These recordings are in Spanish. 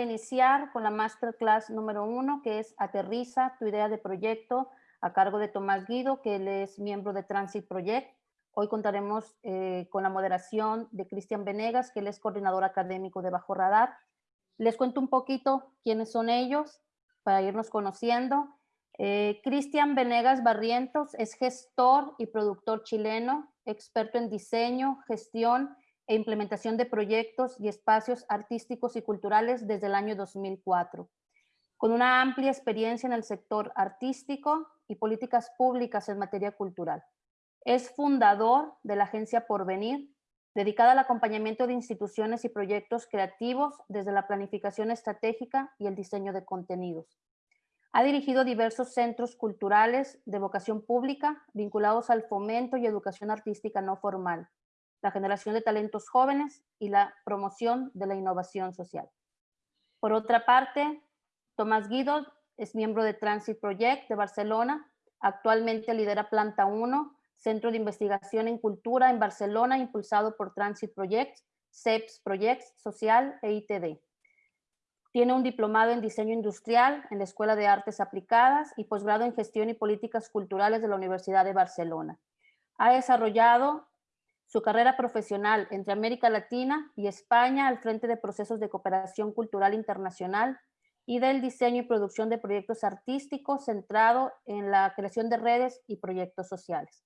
iniciar con la masterclass número uno, que es Aterriza tu idea de proyecto a cargo de Tomás Guido, que él es miembro de Transit Project. Hoy contaremos eh, con la moderación de Cristian Venegas, que él es coordinador académico de Bajo Radar. Les cuento un poquito quiénes son ellos para irnos conociendo. Eh, Cristian Venegas Barrientos es gestor y productor chileno, experto en diseño, gestión e implementación de proyectos y espacios artísticos y culturales desde el año 2004. Con una amplia experiencia en el sector artístico y políticas públicas en materia cultural. Es fundador de la agencia Porvenir, dedicada al acompañamiento de instituciones y proyectos creativos desde la planificación estratégica y el diseño de contenidos. Ha dirigido diversos centros culturales de vocación pública vinculados al fomento y educación artística no formal, la generación de talentos jóvenes y la promoción de la innovación social. Por otra parte, Tomás Guido es miembro de Transit Project de Barcelona, actualmente lidera Planta 1, Centro de Investigación en Cultura en Barcelona, impulsado por Transit Project, CEPS Projects, Social e ITD. Tiene un diplomado en diseño industrial en la Escuela de Artes Aplicadas y posgrado en gestión y políticas culturales de la Universidad de Barcelona. Ha desarrollado su carrera profesional entre América Latina y España al frente de procesos de cooperación cultural internacional y del diseño y producción de proyectos artísticos centrado en la creación de redes y proyectos sociales.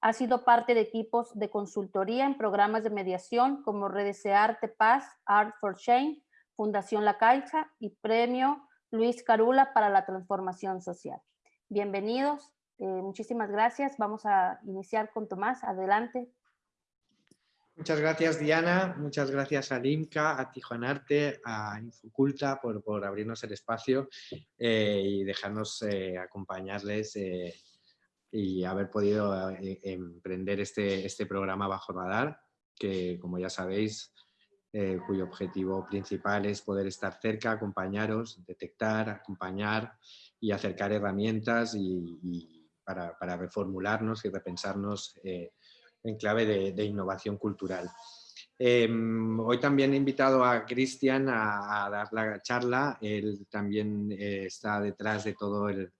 Ha sido parte de equipos de consultoría en programas de mediación como Redes de Arte Paz, Art for Change, Fundación La Caixa y Premio Luis Carula para la Transformación Social. Bienvenidos, eh, muchísimas gracias. Vamos a iniciar con Tomás. Adelante. Muchas gracias Diana, muchas gracias a LIMCA, a Tijuanarte, a Infoculta por, por abrirnos el espacio eh, y dejarnos eh, acompañarles eh, y haber podido emprender este, este programa bajo radar, que como ya sabéis, cuyo objetivo principal es poder estar cerca, acompañaros, detectar, acompañar y acercar herramientas y, para, para, reformularnos y repensarnos en clave de, innovación cultural. Em, hoy también he invitado a Cristian a, dar la charla. Él también eh, está detrás de todo el,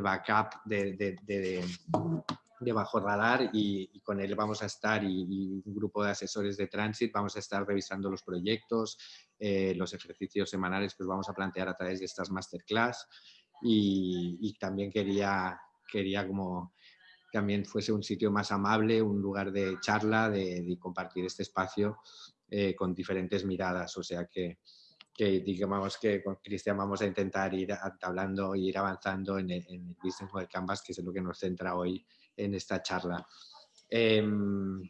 backup de, Bajo Radar y, con él vamos a estar y, un grupo de asesores de Transit vamos a estar revisando los proyectos, eh, los ejercicios semanales que os vamos a plantear a través de estas masterclass y, también quería, quería como también fuese un sitio más amable, un lugar de charla, de, compartir este espacio eh, con diferentes miradas. O sea que, digamos que con Cristian vamos a intentar ir hablando e ir avanzando en el, Business Model Canvas, que es lo que nos centra hoy en esta charla. Em,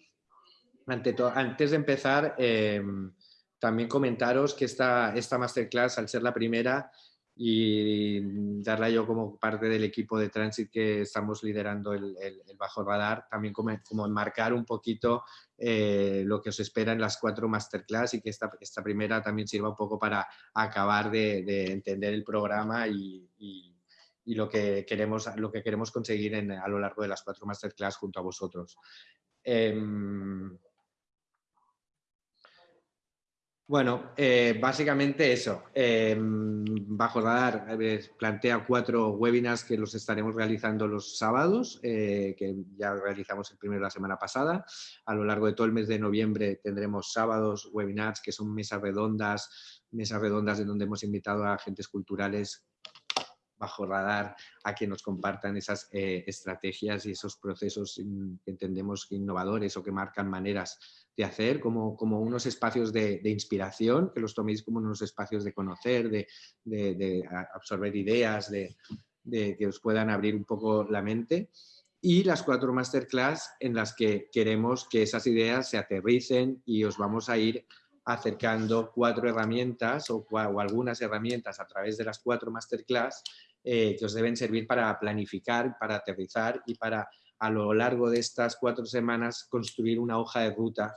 antes de empezar, em, también comentaros que esta, esta masterclass, al ser la primera, y darla yo como parte del equipo de Transit que estamos liderando el, Bajo Radar, también como, como enmarcar un poquito eh, lo que os espera en las cuatro masterclass y que esta, esta primera también sirva un poco para acabar de, entender el programa y, y, lo, que queremos, lo que queremos conseguir en, a lo largo de las cuatro masterclass junto a vosotros. Em, bueno, eh, básicamente eso. Em, bajo Radar plantea cuatro webinars que los estaremos realizando los sábados, eh, que ya realizamos el primero la semana pasada. A lo largo de todo el mes de noviembre tendremos sábados, webinars, que son mesas redondas, mesas redondas en donde hemos invitado a agentes culturales bajo radar a que nos compartan esas eh, estrategias y esos procesos mm, que entendemos innovadores o que marcan maneras de hacer, como, como unos espacios de, inspiración, que los toméis como unos espacios de conocer, de, absorber ideas, de, que os puedan abrir un poco la mente. y las cuatro masterclass en las que queremos que esas ideas se aterricen y os vamos a ir acercando cuatro herramientas o, algunas herramientas a través de las cuatro masterclass eh, que os deben servir para planificar, para aterrizar y para a lo largo de estas cuatro semanas construir una hoja de ruta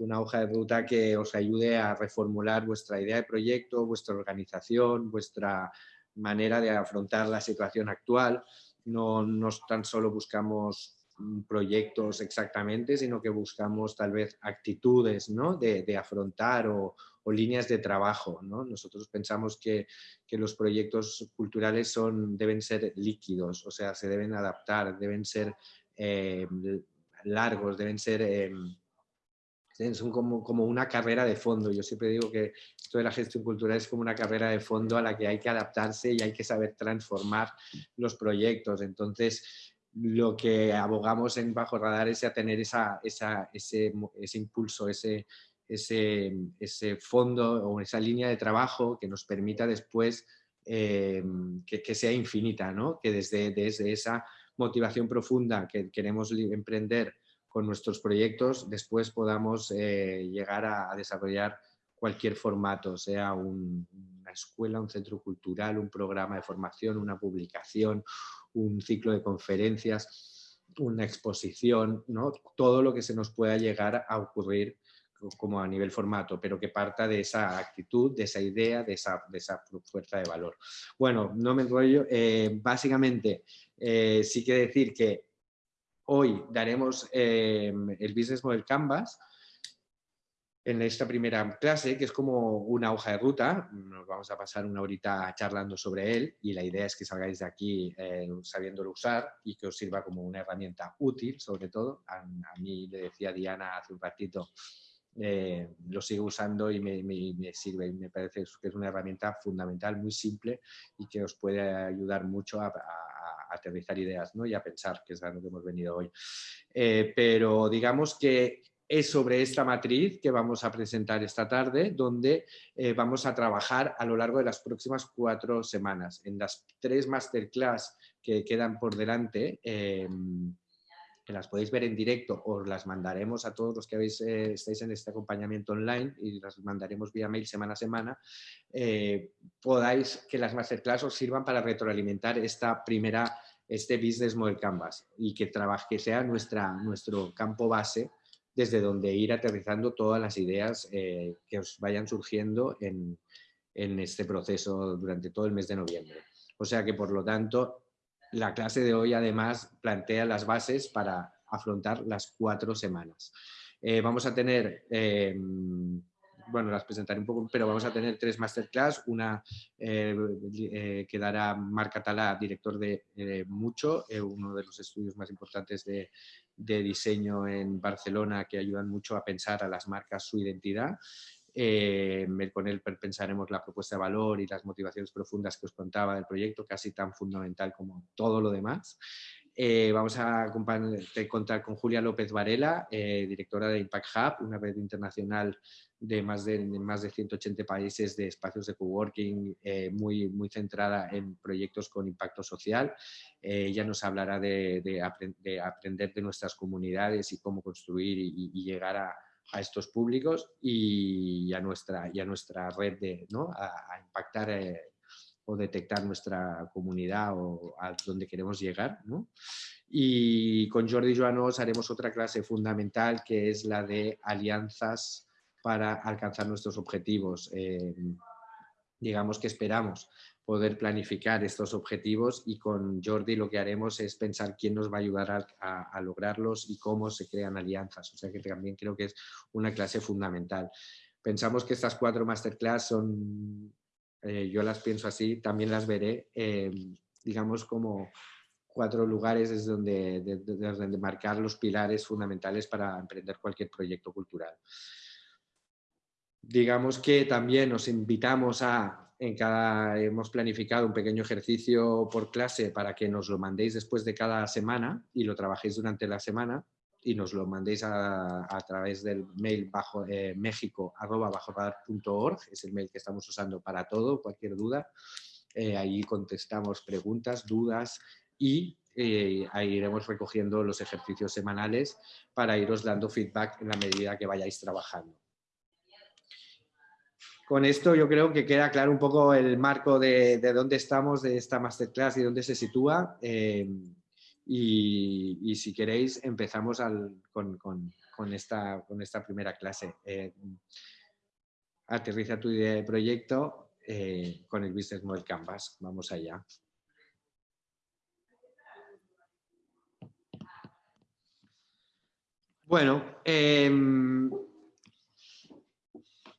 una hoja de ruta que os ayude a reformular vuestra idea de proyecto, vuestra organización, vuestra manera de afrontar la situación actual. No, no tan solo buscamos proyectos exactamente, sino que buscamos tal vez actitudes ¿no? de, de, afrontar o, o, líneas de trabajo. ¿no? Nosotros pensamos que, que, los proyectos culturales son, deben ser líquidos, o sea, se deben adaptar, deben ser eh, largos, deben ser... Eh, son como, como, una carrera de fondo. Yo siempre digo que esto de la gestión cultural es como una carrera de fondo a la que hay que adaptarse y hay que saber transformar los proyectos. Entonces, lo que abogamos en Bajo Radar es a tener esa, ese, ese, impulso, ese, ese, ese, fondo o esa línea de trabajo que nos permita después eh, que, que, sea infinita, ¿no? que desde, desde esa motivación profunda que queremos emprender con nuestros proyectos después podamos eh, llegar a, desarrollar cualquier formato, sea una escuela, un centro cultural, un programa de formación, una publicación, un ciclo de conferencias, una exposición, ¿no? todo lo que se nos pueda llegar a ocurrir como a nivel formato, pero que parta de esa actitud, de esa idea, de esa, de esa fuerza de valor. Bueno, no me enrollo, eh, básicamente eh, sí que decir que Hoy daremos eh, el Business Model Canvas en esta primera clase, que es como una hoja de ruta. Nos vamos a pasar una horita charlando sobre él y la idea es que salgáis de aquí eh, sabiéndolo usar y que os sirva como una herramienta útil, sobre todo. A, mí le decía Diana hace un ratito, eh, lo sigo usando y me, me, sirve y me parece que es una herramienta fundamental, muy simple y que os puede ayudar mucho a aterrizar ideas ¿no? y a pensar, que es a lo que hemos venido hoy. Eh, pero digamos que es sobre esta matriz que vamos a presentar esta tarde, donde eh, vamos a trabajar a lo largo de las próximas cuatro semanas. En las tres masterclass que quedan por delante, em, que las podéis ver en directo o las mandaremos a todos los que habéis, eh, estáis en este acompañamiento online y las mandaremos vía mail semana a semana, eh, podáis que las masterclass os sirvan para retroalimentar esta primera, este Business Model Canvas y que, trabaje, sea nuestra, nuestro campo base desde donde ir aterrizando todas las ideas eh, que os vayan surgiendo en, en este proceso durante todo el mes de noviembre. O sea que, por lo tanto, la clase de hoy además plantea las bases para afrontar las cuatro semanas. Eh, vamos a tener, eh, bueno, las presentaré un poco, pero vamos a tener tres masterclass, una eh, que dará Marc Catalá, director de Mucho, uno de los estudios más importantes de, de diseño en Barcelona que ayudan mucho a pensar a las marcas su identidad. Eh, con él pensaremos la propuesta de valor y las motivaciones profundas que os contaba del proyecto, casi tan fundamental como todo lo demás. Eh, vamos a contar con Julia López Varela, eh, directora de Impact Hub, una red internacional de más de, más de 180 países de espacios de coworking, muy, muy centrada en proyectos con impacto social. ella nos hablará de, aprender de nuestras comunidades y cómo construir y llegar a, a estos públicos y a nuestra, y a nuestra red de, ¿no? a, impactar eh, o detectar nuestra comunidad o a donde queremos llegar. ¿no? Y con Jordi Joanos haremos otra clase fundamental que es la de alianzas para alcanzar nuestros objetivos. Eh, digamos que esperamos poder planificar estos objetivos y con Jordi lo que haremos es pensar quién nos va a ayudar a, lograrlos y cómo se crean alianzas. O sea que también creo que es una clase fundamental. Pensamos que estas cuatro masterclass son, eh, yo las pienso así, también las veré, em, digamos como cuatro lugares desde donde, desde donde marcar los pilares fundamentales para emprender cualquier proyecto cultural. Digamos que también nos invitamos a en cada, hemos planificado un pequeño ejercicio por clase para que nos lo mandéis después de cada semana y lo trabajéis durante la semana y nos lo mandéis a, través del mail bajo eh, es el mail que estamos usando para todo, cualquier duda. Eh, ahí contestamos preguntas, dudas y y ahí iremos recogiendo los ejercicios semanales para iros dando feedback en la medida que vayáis trabajando. Con esto yo creo que queda claro un poco el marco de, dónde estamos, de esta masterclass y dónde se sitúa. Eh, y, si queréis empezamos con, esta, primera clase. Eh, aterriza tu idea de proyecto eh, con el Business Model Canvas. Vamos allá. Bueno, em,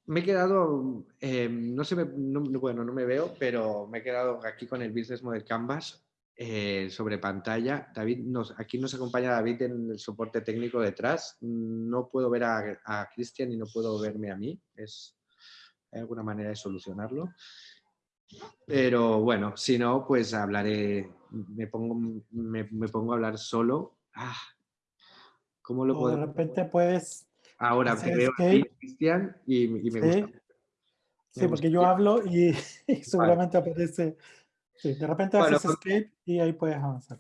me he quedado, em, no sé, bueno, no me veo, pero me he quedado aquí con el Business Model Canvas eh, sobre pantalla. David, nos, aquí nos acompaña David en el soporte técnico detrás. No puedo ver a, Cristian y no puedo verme a mí. Es, ¿Hay alguna manera de solucionarlo? Pero bueno, si no, pues hablaré, me pongo, me, pongo a hablar solo. Ah, ¿Cómo lo puedo? De repente puedes... Ahora veo a Cristian y, me gusta. Sí, porque yo hablo y, seguramente aparece... Sí, de repente haces escape y ahí puedes avanzar.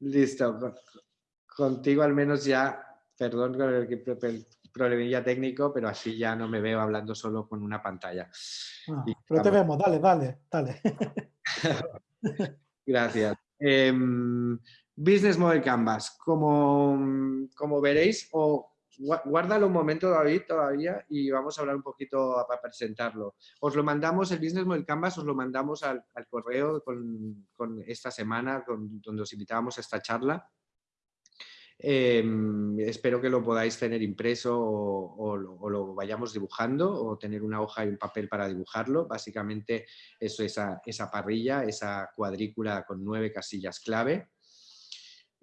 Listo. Contigo al menos ya, perdón con el problemilla técnico, pero así ya no me veo hablando solo con una pantalla. Ah, pero te vemos, dale, dale, dale. Gracias. Em, Business Model Canvas, como, como veréis, o guárdalo un momento David todavía y vamos a hablar un poquito para presentarlo. Os lo mandamos, el Business Model Canvas os lo mandamos al, correo con, esta semana, donde os invitábamos a esta charla. Em, espero que lo podáis tener impreso o, lo, vayamos dibujando o tener una hoja y un papel para dibujarlo. Básicamente eso, esa, esa parrilla, esa cuadrícula con nueve casillas clave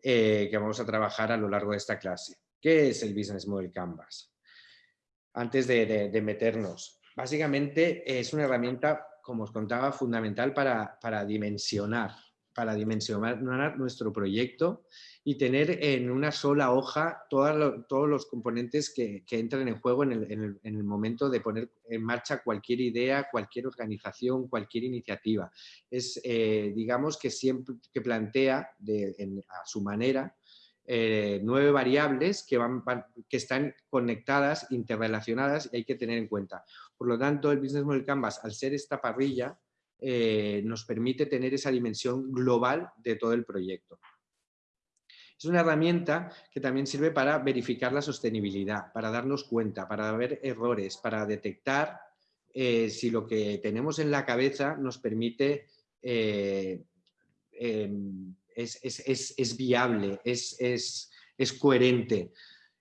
eh, que vamos a trabajar a lo largo de esta clase. ¿Qué es el Business Model Canvas? Antes de, meternos, básicamente es una herramienta, como os contaba, fundamental para, para dimensionar, para dimensionar nuestro proyecto y tener en una sola hoja todos los componentes que, entran en juego en el, momento de poner en marcha cualquier idea, cualquier organización, cualquier iniciativa. Es, eh, digamos, que siempre que plantea a su manera eh, nueve variables que, van, que están conectadas, interrelacionadas y hay que tener en cuenta. Por lo tanto, el Business Model Canvas, al ser esta parrilla, eh, nos permite tener esa dimensión global de todo el proyecto. Es una herramienta que también sirve para verificar la sostenibilidad, para darnos cuenta, para ver errores, para detectar eh, si lo que tenemos en la cabeza nos permite, eh, em, es, viable, es, coherente.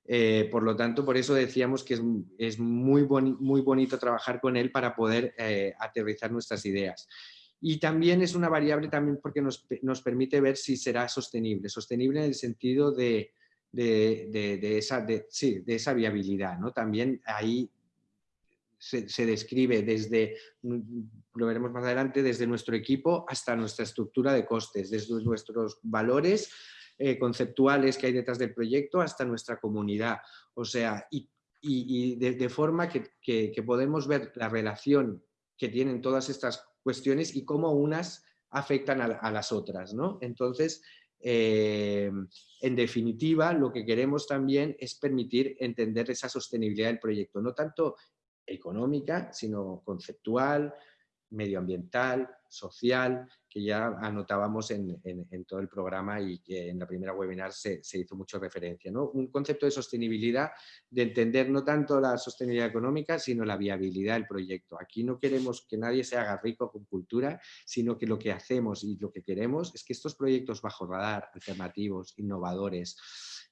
Eh, por lo tanto, por eso decíamos que es, muy, muy bonito trabajar con él para poder aterrizar nuestras ideas. Y también es una variable también porque nos, permite ver si será sostenible, sostenible en el sentido de, esa, de, esa viabilidad. ¿no? También ahí se, describe desde, lo veremos más adelante, desde nuestro equipo hasta nuestra estructura de costes, desde nuestros valores eh, conceptuales que hay detrás del proyecto hasta nuestra comunidad. O sea, y, de, forma que, que podemos ver la relación que tienen todas estas cuestiones y cómo unas afectan a, las otras. ¿no? Entonces, eh, en definitiva, lo que queremos también es permitir entender esa sostenibilidad del proyecto, no tanto económica, sino conceptual, medioambiental, social, que ya anotábamos en, todo el programa y que en la primera webinar se, hizo mucha referencia. Un concepto de sostenibilidad, de entender no tanto la sostenibilidad económica, sino la viabilidad del proyecto. Aquí no queremos que nadie se haga rico con cultura, sino que lo que hacemos y lo que queremos es que estos proyectos bajo radar, alternativos, innovadores,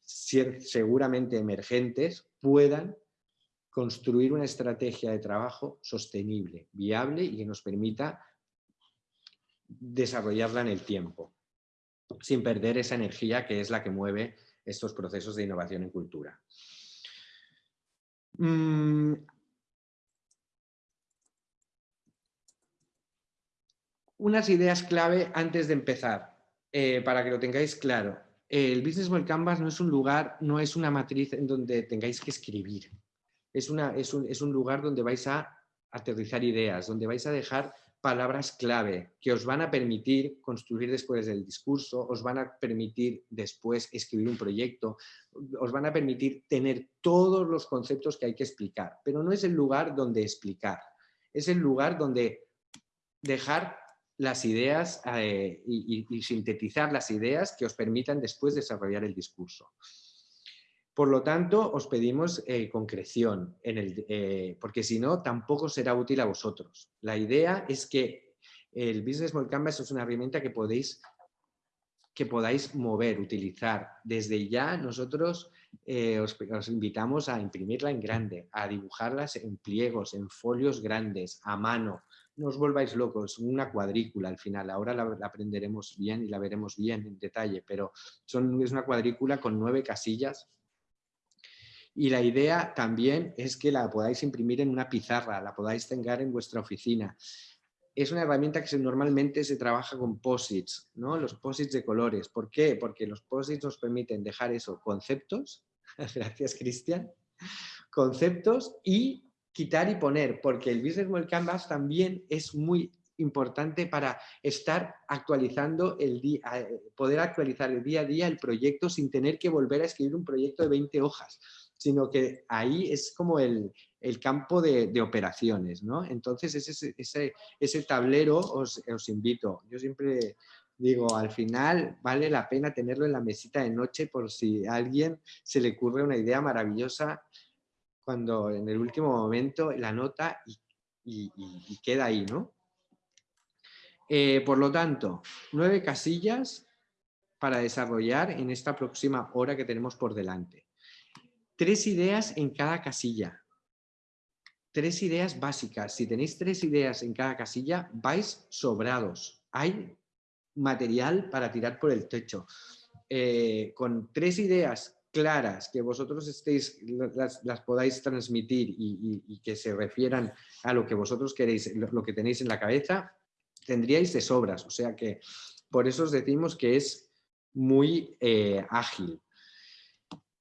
seguramente emergentes, puedan construir una estrategia de trabajo sostenible, viable y que nos permita desarrollarla en el tiempo, sin perder esa energía que es la que mueve estos procesos de innovación en cultura. Mm. Unas ideas clave antes de empezar, eh, para que lo tengáis claro. El Business World Canvas no es un lugar, no es una matriz en donde tengáis que escribir es, un, lugar donde vais a aterrizar ideas, donde vais a dejar palabras clave que os van a permitir construir después del discurso, os van a permitir después escribir un proyecto, os van a permitir tener todos los conceptos que hay que explicar, pero no es el lugar donde explicar, es el lugar donde dejar las ideas eh, y, sintetizar las ideas que os permitan después desarrollar el discurso. Por lo tanto, os pedimos eh, concreción, en el, eh, porque si no, tampoco será útil a vosotros. La idea es que el Business Model Canvas es una herramienta que podéis que podáis mover, utilizar. Desde ya nosotros os, os, invitamos a imprimirla en grande, a dibujarlas en pliegos, en folios grandes, a mano, no os volváis locos, una cuadrícula al final, ahora la, aprenderemos bien y la veremos bien en detalle, pero son, es una cuadrícula con nueve casillas y la idea también es que la podáis imprimir en una pizarra, la podáis tener en vuestra oficina. Es una herramienta que normalmente se trabaja con posits, ¿no? los posits de colores. ¿Por qué? Porque los posits nos permiten dejar eso, conceptos, gracias Cristian, conceptos y quitar y poner, porque el Business Model Canvas también es muy importante para estar actualizando el día, poder actualizar el día a día el proyecto sin tener que volver a escribir un proyecto de 20 hojas, sino que ahí es como el, campo de, operaciones, ¿no? Entonces ese, ese, ese tablero os, invito, yo siempre digo, al final vale la pena tenerlo en la mesita de noche por si a alguien se le ocurre una idea maravillosa cuando en el último momento la nota y, queda ahí, ¿no? Eh, por lo tanto, nueve casillas para desarrollar en esta próxima hora que tenemos por delante. Tres ideas en cada casilla. Tres ideas básicas. Si tenéis tres ideas en cada casilla, vais sobrados. Hay material para tirar por el techo. Eh, con tres ideas claras, que vosotros estéis, las, podáis transmitir y, que se refieran a lo que vosotros queréis, lo, que tenéis en la cabeza, tendríais de sobras. O sea que por eso os decimos que es muy eh, ágil.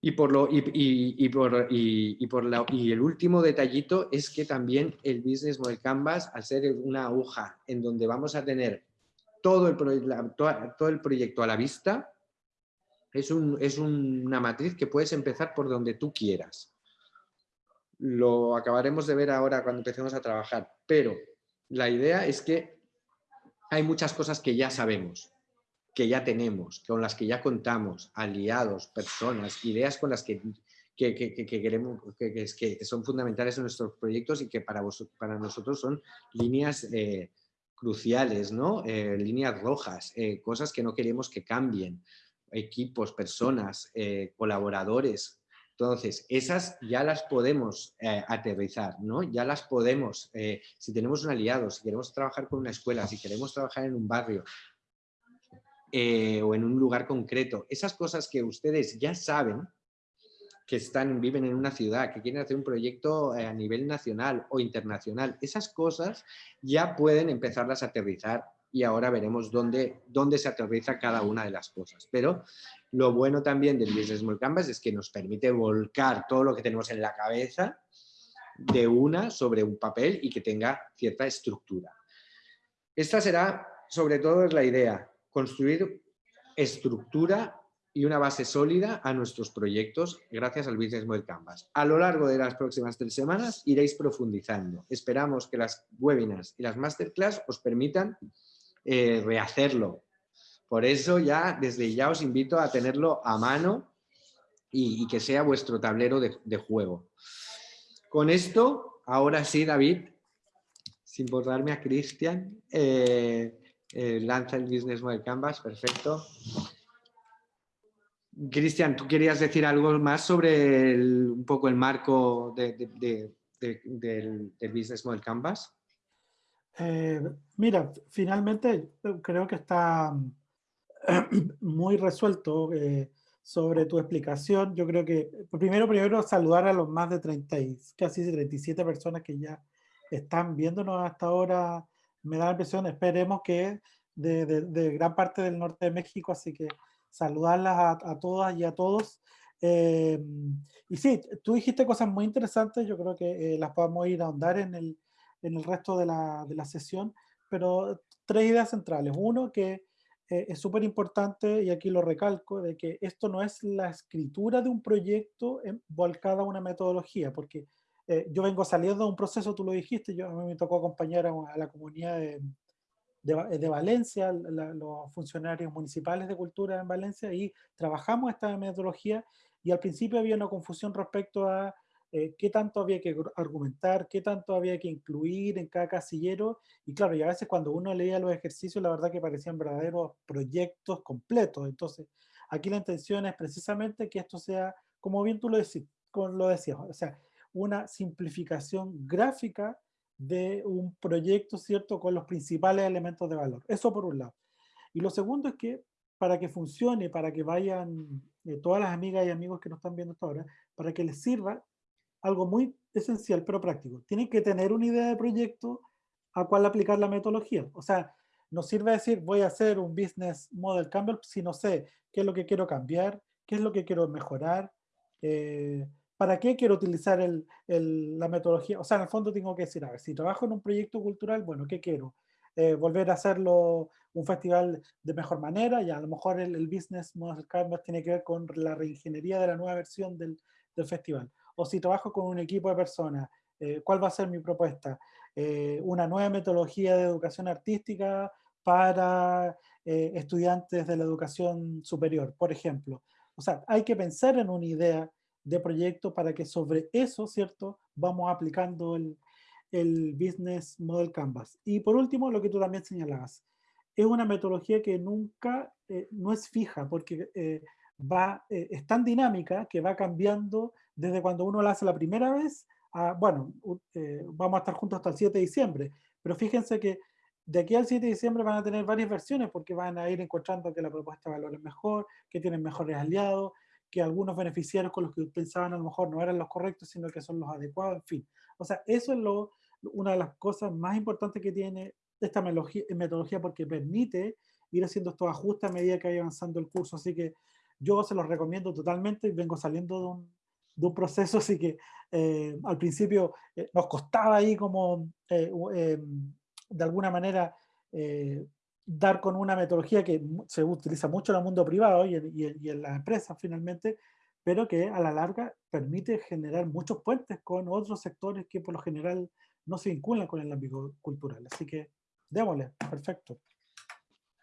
Y, por lo, y, por, y, por la, y el último detallito es que también el Business Model Canvas, al ser una aguja en donde vamos a tener todo el, todo el proyecto a la vista, es, una matriz que puedes empezar por donde tú quieras. Lo acabaremos de ver ahora cuando empecemos a trabajar, pero la idea es que hay muchas cosas que ya sabemos, que ya tenemos, con las que ya contamos, aliados, personas, ideas con las que, queremos, que, son fundamentales en nuestros proyectos y que para, para nosotros son líneas eh, cruciales, ¿no? Eh, líneas rojas, eh, cosas que no queremos que cambien equipos, personas, colaboradores. Entonces, esas ya las podemos aterrizar, ¿no? Ya las podemos, si tenemos un aliado, si queremos trabajar con una escuela, si queremos trabajar en un barrio o en un lugar concreto, esas cosas que ustedes ya saben, que están, viven en una ciudad, que quieren hacer un proyecto a nivel nacional o internacional, esas cosas ya pueden empezarlas a aterrizar y ahora veremos dónde, dónde se aterriza cada una de las cosas. Pero lo bueno también del Business Model Canvas es que nos permite volcar todo lo que tenemos en la cabeza de una sobre un papel y que tenga cierta estructura. Esta será, sobre todo, es la idea, construir estructura y una base sólida a nuestros proyectos gracias al Business Model Canvas. A lo largo de las próximas tres semanas iréis profundizando. Esperamos que las webinars y las masterclass os permitan eh, rehacerlo. Por eso ya, desde ya os invito a tenerlo a mano y, que sea vuestro tablero de, juego. Con esto, ahora sí, David, sin borrarme a Cristian, eh, eh, lanza el Business Model Canvas, perfecto. Cristian, ¿tú querías decir algo más sobre un poco el marco del, del Business Model Canvas? Eh, mira, finalmente eh, creo que está muy resuelto sobre tu explicación. Yo creo que, primero, primero saludar a los más de 30 y casi 37 personas que ya están viéndonos hasta ahora. Me da la impresión, esperemos que de, de, gran parte del norte de México, así que saludarlas a, todas y a todos. y sí, tú dijiste cosas muy interesantes, yo creo que las podemos ir a ahondar en el, en el resto de la, de la sesión, pero tres ideas centrales. Uno, que eh, es súper importante, y aquí lo recalco, de que esto no es la escritura de un proyecto volcada a una metodología, porque eh, yo vengo saliendo de un proceso, tú lo dijiste, yo, a mí me tocó acompañar a, la comunidad de, de, Valencia, los funcionarios municipales de cultura en Valencia, y trabajamos esta metodología, y al principio había una confusión respecto a eh, qué tanto había que argumentar, qué tanto había que incluir en cada casillero. Y claro, y a veces cuando uno leía los ejercicios, la verdad que parecían verdaderos proyectos completos. Entonces, aquí la intención es precisamente que esto sea, como bien tú lo, decís, lo decías, o sea, una simplificación gráfica de un proyecto, ¿cierto?, con los principales elementos de valor. Eso por un lado. Y lo segundo es que para que funcione, para que vayan eh, todas las amigas y amigos que nos están viendo hasta ahora, para que les sirva, algo muy esencial pero práctico. Tienen que tener una idea de proyecto a cual aplicar la metodología. O sea, no sirve decir voy a hacer un business model Campbell si no sé qué es lo que quiero cambiar, qué es lo que quiero mejorar, eh, para qué quiero utilizar el, la metodología. O sea, en el fondo tengo que decir, a ver, si trabajo en un proyecto cultural, bueno, ¿qué quiero? Eh, volver a hacerlo un festival de mejor manera, y a lo mejor el, business model Canvas tiene que ver con la reingeniería de la nueva versión del, festival o si trabajo con un equipo de personas, eh, ¿cuál va a ser mi propuesta? Eh, una nueva metodología de educación artística para estudiantes de la educación superior, por ejemplo. O sea, hay que pensar en una idea de proyecto para que sobre eso, ¿cierto? Vamos aplicando el, el Business Model Canvas. Y por último, lo que tú también señalabas, es una metodología que nunca, no es fija, porque va, es tan dinámica que va cambiando desde cuando uno la hace la primera vez, a, bueno, eh, vamos a estar juntos hasta el 7 de diciembre, pero fíjense que de aquí al 7 de diciembre van a tener varias versiones porque van a ir encontrando que la propuesta de valor es mejor, que tienen mejores aliados, que algunos beneficiarios con los que pensaban a lo mejor no eran los correctos, sino que son los adecuados, en fin. O sea, eso es lo, una de las cosas más importantes que tiene esta metodología porque permite ir haciendo estos ajustes a medida que vaya avanzando el curso. Así que yo se los recomiendo totalmente. Vengo saliendo de un, proceso, así que eh, al principio eh, nos costaba ahí como eh, de alguna manera dar con una metodología que se utiliza mucho en el mundo privado y en, y en las empresas finalmente, pero que a la larga permite generar muchos puentes con otros sectores que por lo general no se vinculan con el ámbito cultural. Así que démosle, perfecto.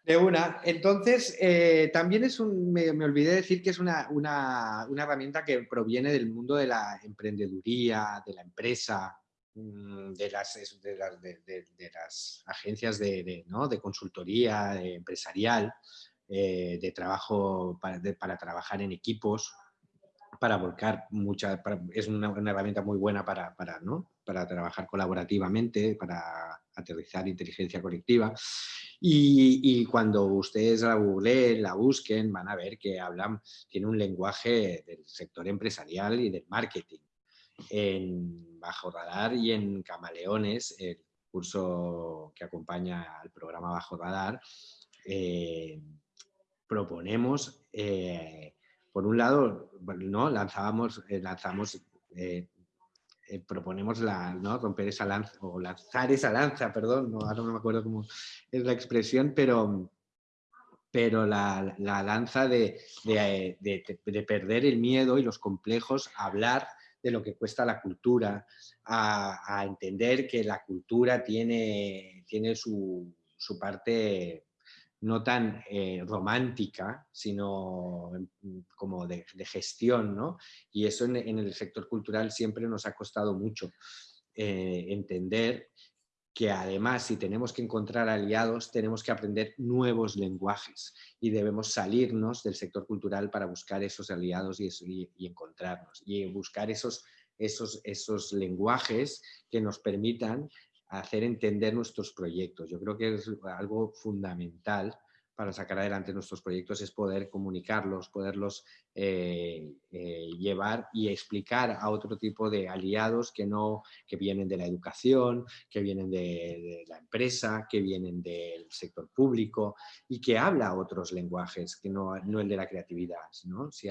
De una. Entonces, eh, también es un, me, olvidé decir que es una, herramienta que proviene del mundo de la emprendeduría, de la empresa, mm, de las, de, las agencias de, consultoría empresarial, eh, de trabajo para, trabajar en equipos, para volcar mucha, es una, herramienta muy buena para, para, para trabajar colaborativamente, para aterrizar inteligencia colectiva. Y, cuando ustedes la googleen, la busquen, van a ver que hablan, tiene un lenguaje del sector empresarial y del marketing. En Bajo Radar y en Camaleones, el curso que acompaña al programa Bajo Radar, eh, proponemos, eh, por un lado, ¿no? lanzábamos, eh, lanzamos proponemos la, ¿no? romper esa lanza, o lanzar esa lanza, perdón, no, ahora no me acuerdo cómo es la expresión, pero, pero la, la lanza de, de, de, perder el miedo y los complejos hablar de lo que cuesta la cultura, a, entender que la cultura tiene, tiene su, su parte no tan eh, romántica, sino mm, como de, gestión, ¿no? Y eso en, el sector cultural siempre nos ha costado mucho eh, entender que además si tenemos que encontrar aliados tenemos que aprender nuevos lenguajes y debemos salirnos del sector cultural para buscar esos aliados y, encontrarnos y buscar esos, esos, esos lenguajes que nos permitan hacer entender nuestros proyectos. Yo creo que es algo fundamental para sacar adelante nuestros proyectos es poder comunicarlos, poderlos eh, eh, llevar y explicar a otro tipo de aliados que, no, que vienen de la educación, que vienen de, la empresa, que vienen del sector público y que habla otros lenguajes, que no, no el de la creatividad. ¿no? Si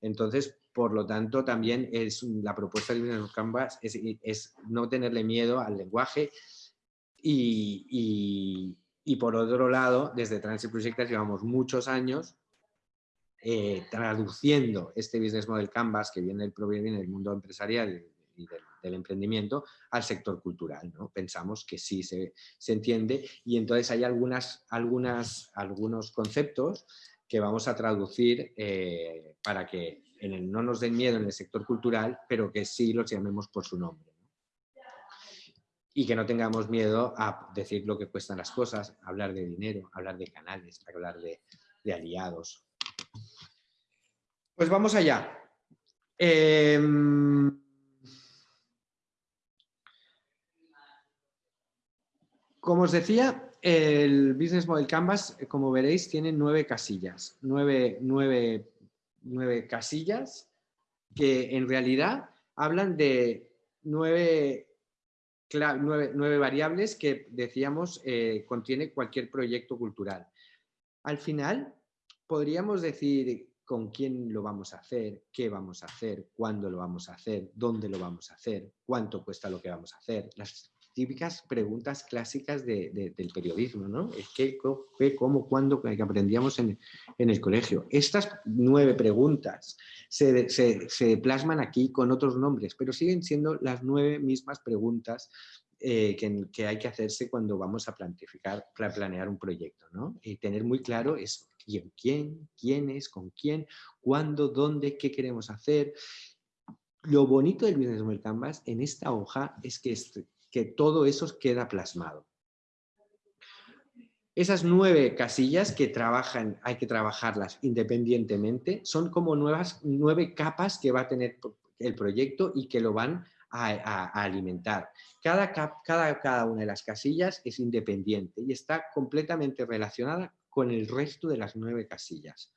entonces, por lo tanto, también es la propuesta de Business Canvas es, es no tenerle miedo al lenguaje y, por otro lado, desde Transit Projectas llevamos muchos años eh, traduciendo este Business Model Canvas que viene, proviene del mundo empresarial y del, emprendimiento al sector cultural. ¿no? Pensamos que sí se, entiende y entonces hay algunas, algunas, algunos conceptos que vamos a traducir eh, para que en el, no nos den miedo en el sector cultural, pero que sí los llamemos por su nombre. Y que no tengamos miedo a decir lo que cuestan las cosas, hablar de dinero, hablar de canales, hablar de, aliados. Pues vamos allá. Em, como os decía, el Business Model Canvas, eh, como veréis, tiene nueve casillas. Nueve, casillas que en realidad hablan de nueve, variables que decíamos eh, contiene cualquier proyecto cultural. Al final, podríamos decir con quién lo vamos a hacer, qué vamos a hacer, cuándo lo vamos a hacer, dónde lo vamos a hacer, cuánto cuesta lo que vamos a hacer, las típicas preguntas clásicas del periodismo, ¿no? ¿Qué, qué, cómo, cuándo, que aprendíamos en, el colegio. Estas nueve preguntas se, plasman aquí con otros nombres, pero siguen siendo las nueve mismas preguntas eh, que, hay que hacerse cuando vamos a planificar, planear un proyecto, ¿no? Y tener muy claro es quién, quién, quién es, con quién, cuándo, dónde, qué queremos hacer. Lo bonito del Business Model Canvas en esta hoja es que este, que todo eso queda plasmado. Esas nueve casillas que trabajan, hay que trabajarlas independientemente, son como nuevas, nueve capas que va a tener el proyecto y que lo van a, alimentar. Cada, cada, cada una de las casillas es independiente y está completamente relacionada con el resto de las nueve casillas.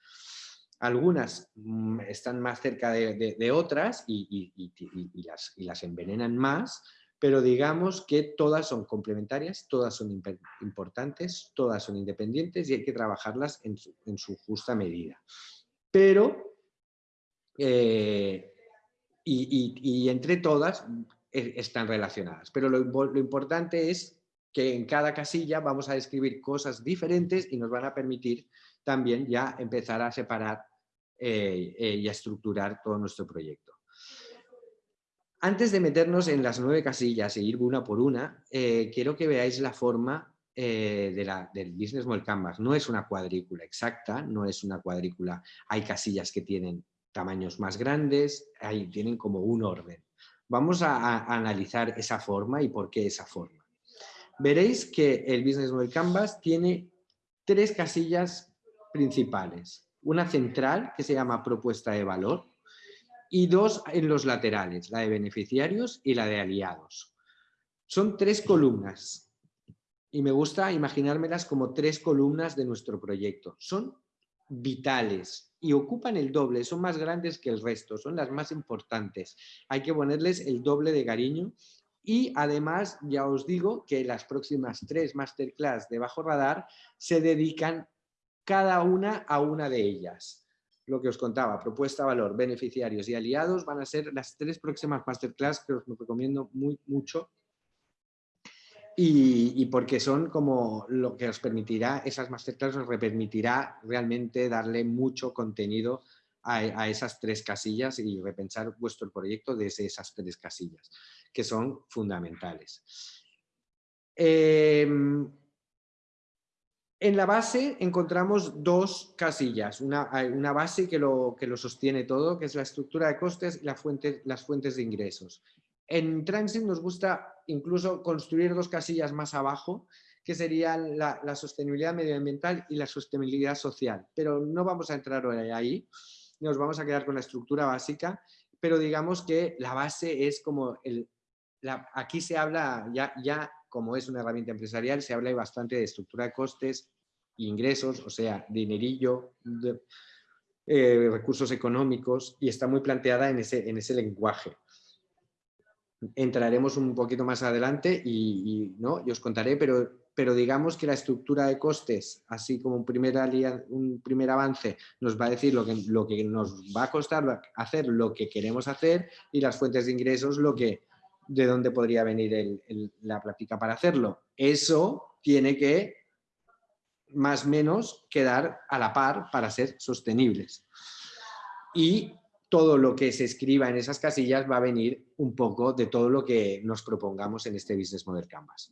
Algunas mm, están más cerca de, otras y, las, y las envenenan más, pero digamos que todas son complementarias, todas son importantes, todas son independientes y hay que trabajarlas en su, justa medida. Pero, eh, y, entre todas eh, están relacionadas, pero lo, importante es que en cada casilla vamos a describir cosas diferentes y nos van a permitir también ya empezar a separar eh, y a estructurar todo nuestro proyecto. Antes de meternos en las nueve casillas e ir una por una, eh, quiero que veáis la forma eh, de la, del Business Model Canvas. No es una cuadrícula exacta, no es una cuadrícula. Hay casillas que tienen tamaños más grandes, tienen como un orden. Vamos a, analizar esa forma y por qué esa forma. Veréis que el Business Model Canvas tiene tres casillas principales. Una central que se llama propuesta de valor, y dos en los laterales, la de beneficiarios y la de aliados. Son tres columnas y me gusta imaginármelas como tres columnas de nuestro proyecto. Son vitales y ocupan el doble, son más grandes que el resto, son las más importantes. Hay que ponerles el doble de cariño y además ya os digo que las próximas tres masterclass de Bajo Radar se dedican cada una a una de ellas lo que os contaba, propuesta, valor, beneficiarios y aliados van a ser las tres próximas masterclass que os recomiendo muy, mucho y, porque son como lo que os permitirá, esas masterclass os permitirá realmente darle mucho contenido a, esas tres casillas y repensar vuestro proyecto desde esas tres casillas, que son fundamentales. Em, en la base encontramos dos casillas, una, una base que lo, que lo, sostiene todo, que es la estructura de costes y la fuente, las fuentes de ingresos. En Transit nos gusta incluso construir dos casillas más abajo, que serían la, la, sostenibilidad medioambiental y la sostenibilidad social. Pero no vamos a entrar ahí, nos vamos a quedar con la estructura básica, pero digamos que la base es como el... aquí se habla ya, ya como es una herramienta empresarial, se habla bastante de estructura de costes, ingresos, o sea, dinerillo, eh, recursos económicos, y está muy planteada en ese, en ese lenguaje. Entraremos un poquito más adelante y, ¿no? os contaré, pero, pero digamos que la estructura de costes, así como un primer, un primer avance, nos va a decir lo que, lo que nos va a costar hacer lo que queremos hacer y las fuentes de ingresos lo que de dónde podría venir la práctica para hacerlo. Eso tiene que más o menos quedar a la par para ser sostenibles. Y todo lo que se escriba en esas casillas va a venir un poco de todo lo que nos propongamos en este Business Model Canvas.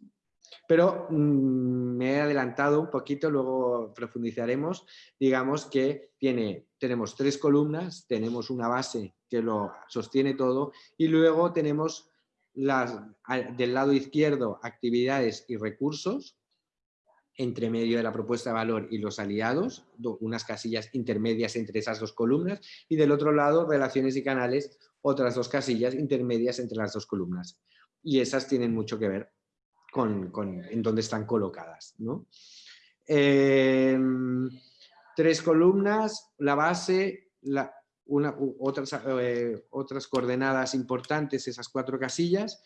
Pero mm, me he adelantado un poquito, luego profundizaremos. Digamos que tiene, tenemos tres columnas, tenemos una base que lo sostiene todo y luego tenemos del lado izquierdo actividades y recursos, entre medio de la propuesta de valor y los aliados, unas casillas intermedias entre esas dos columnas, y del otro lado, relaciones y canales, otras dos casillas intermedias entre las dos columnas. Y esas tienen mucho que ver con, en dónde están colocadas. Em, tres columnas, la base, la, eh, otras coordenadas importantes, esas cuatro casillas,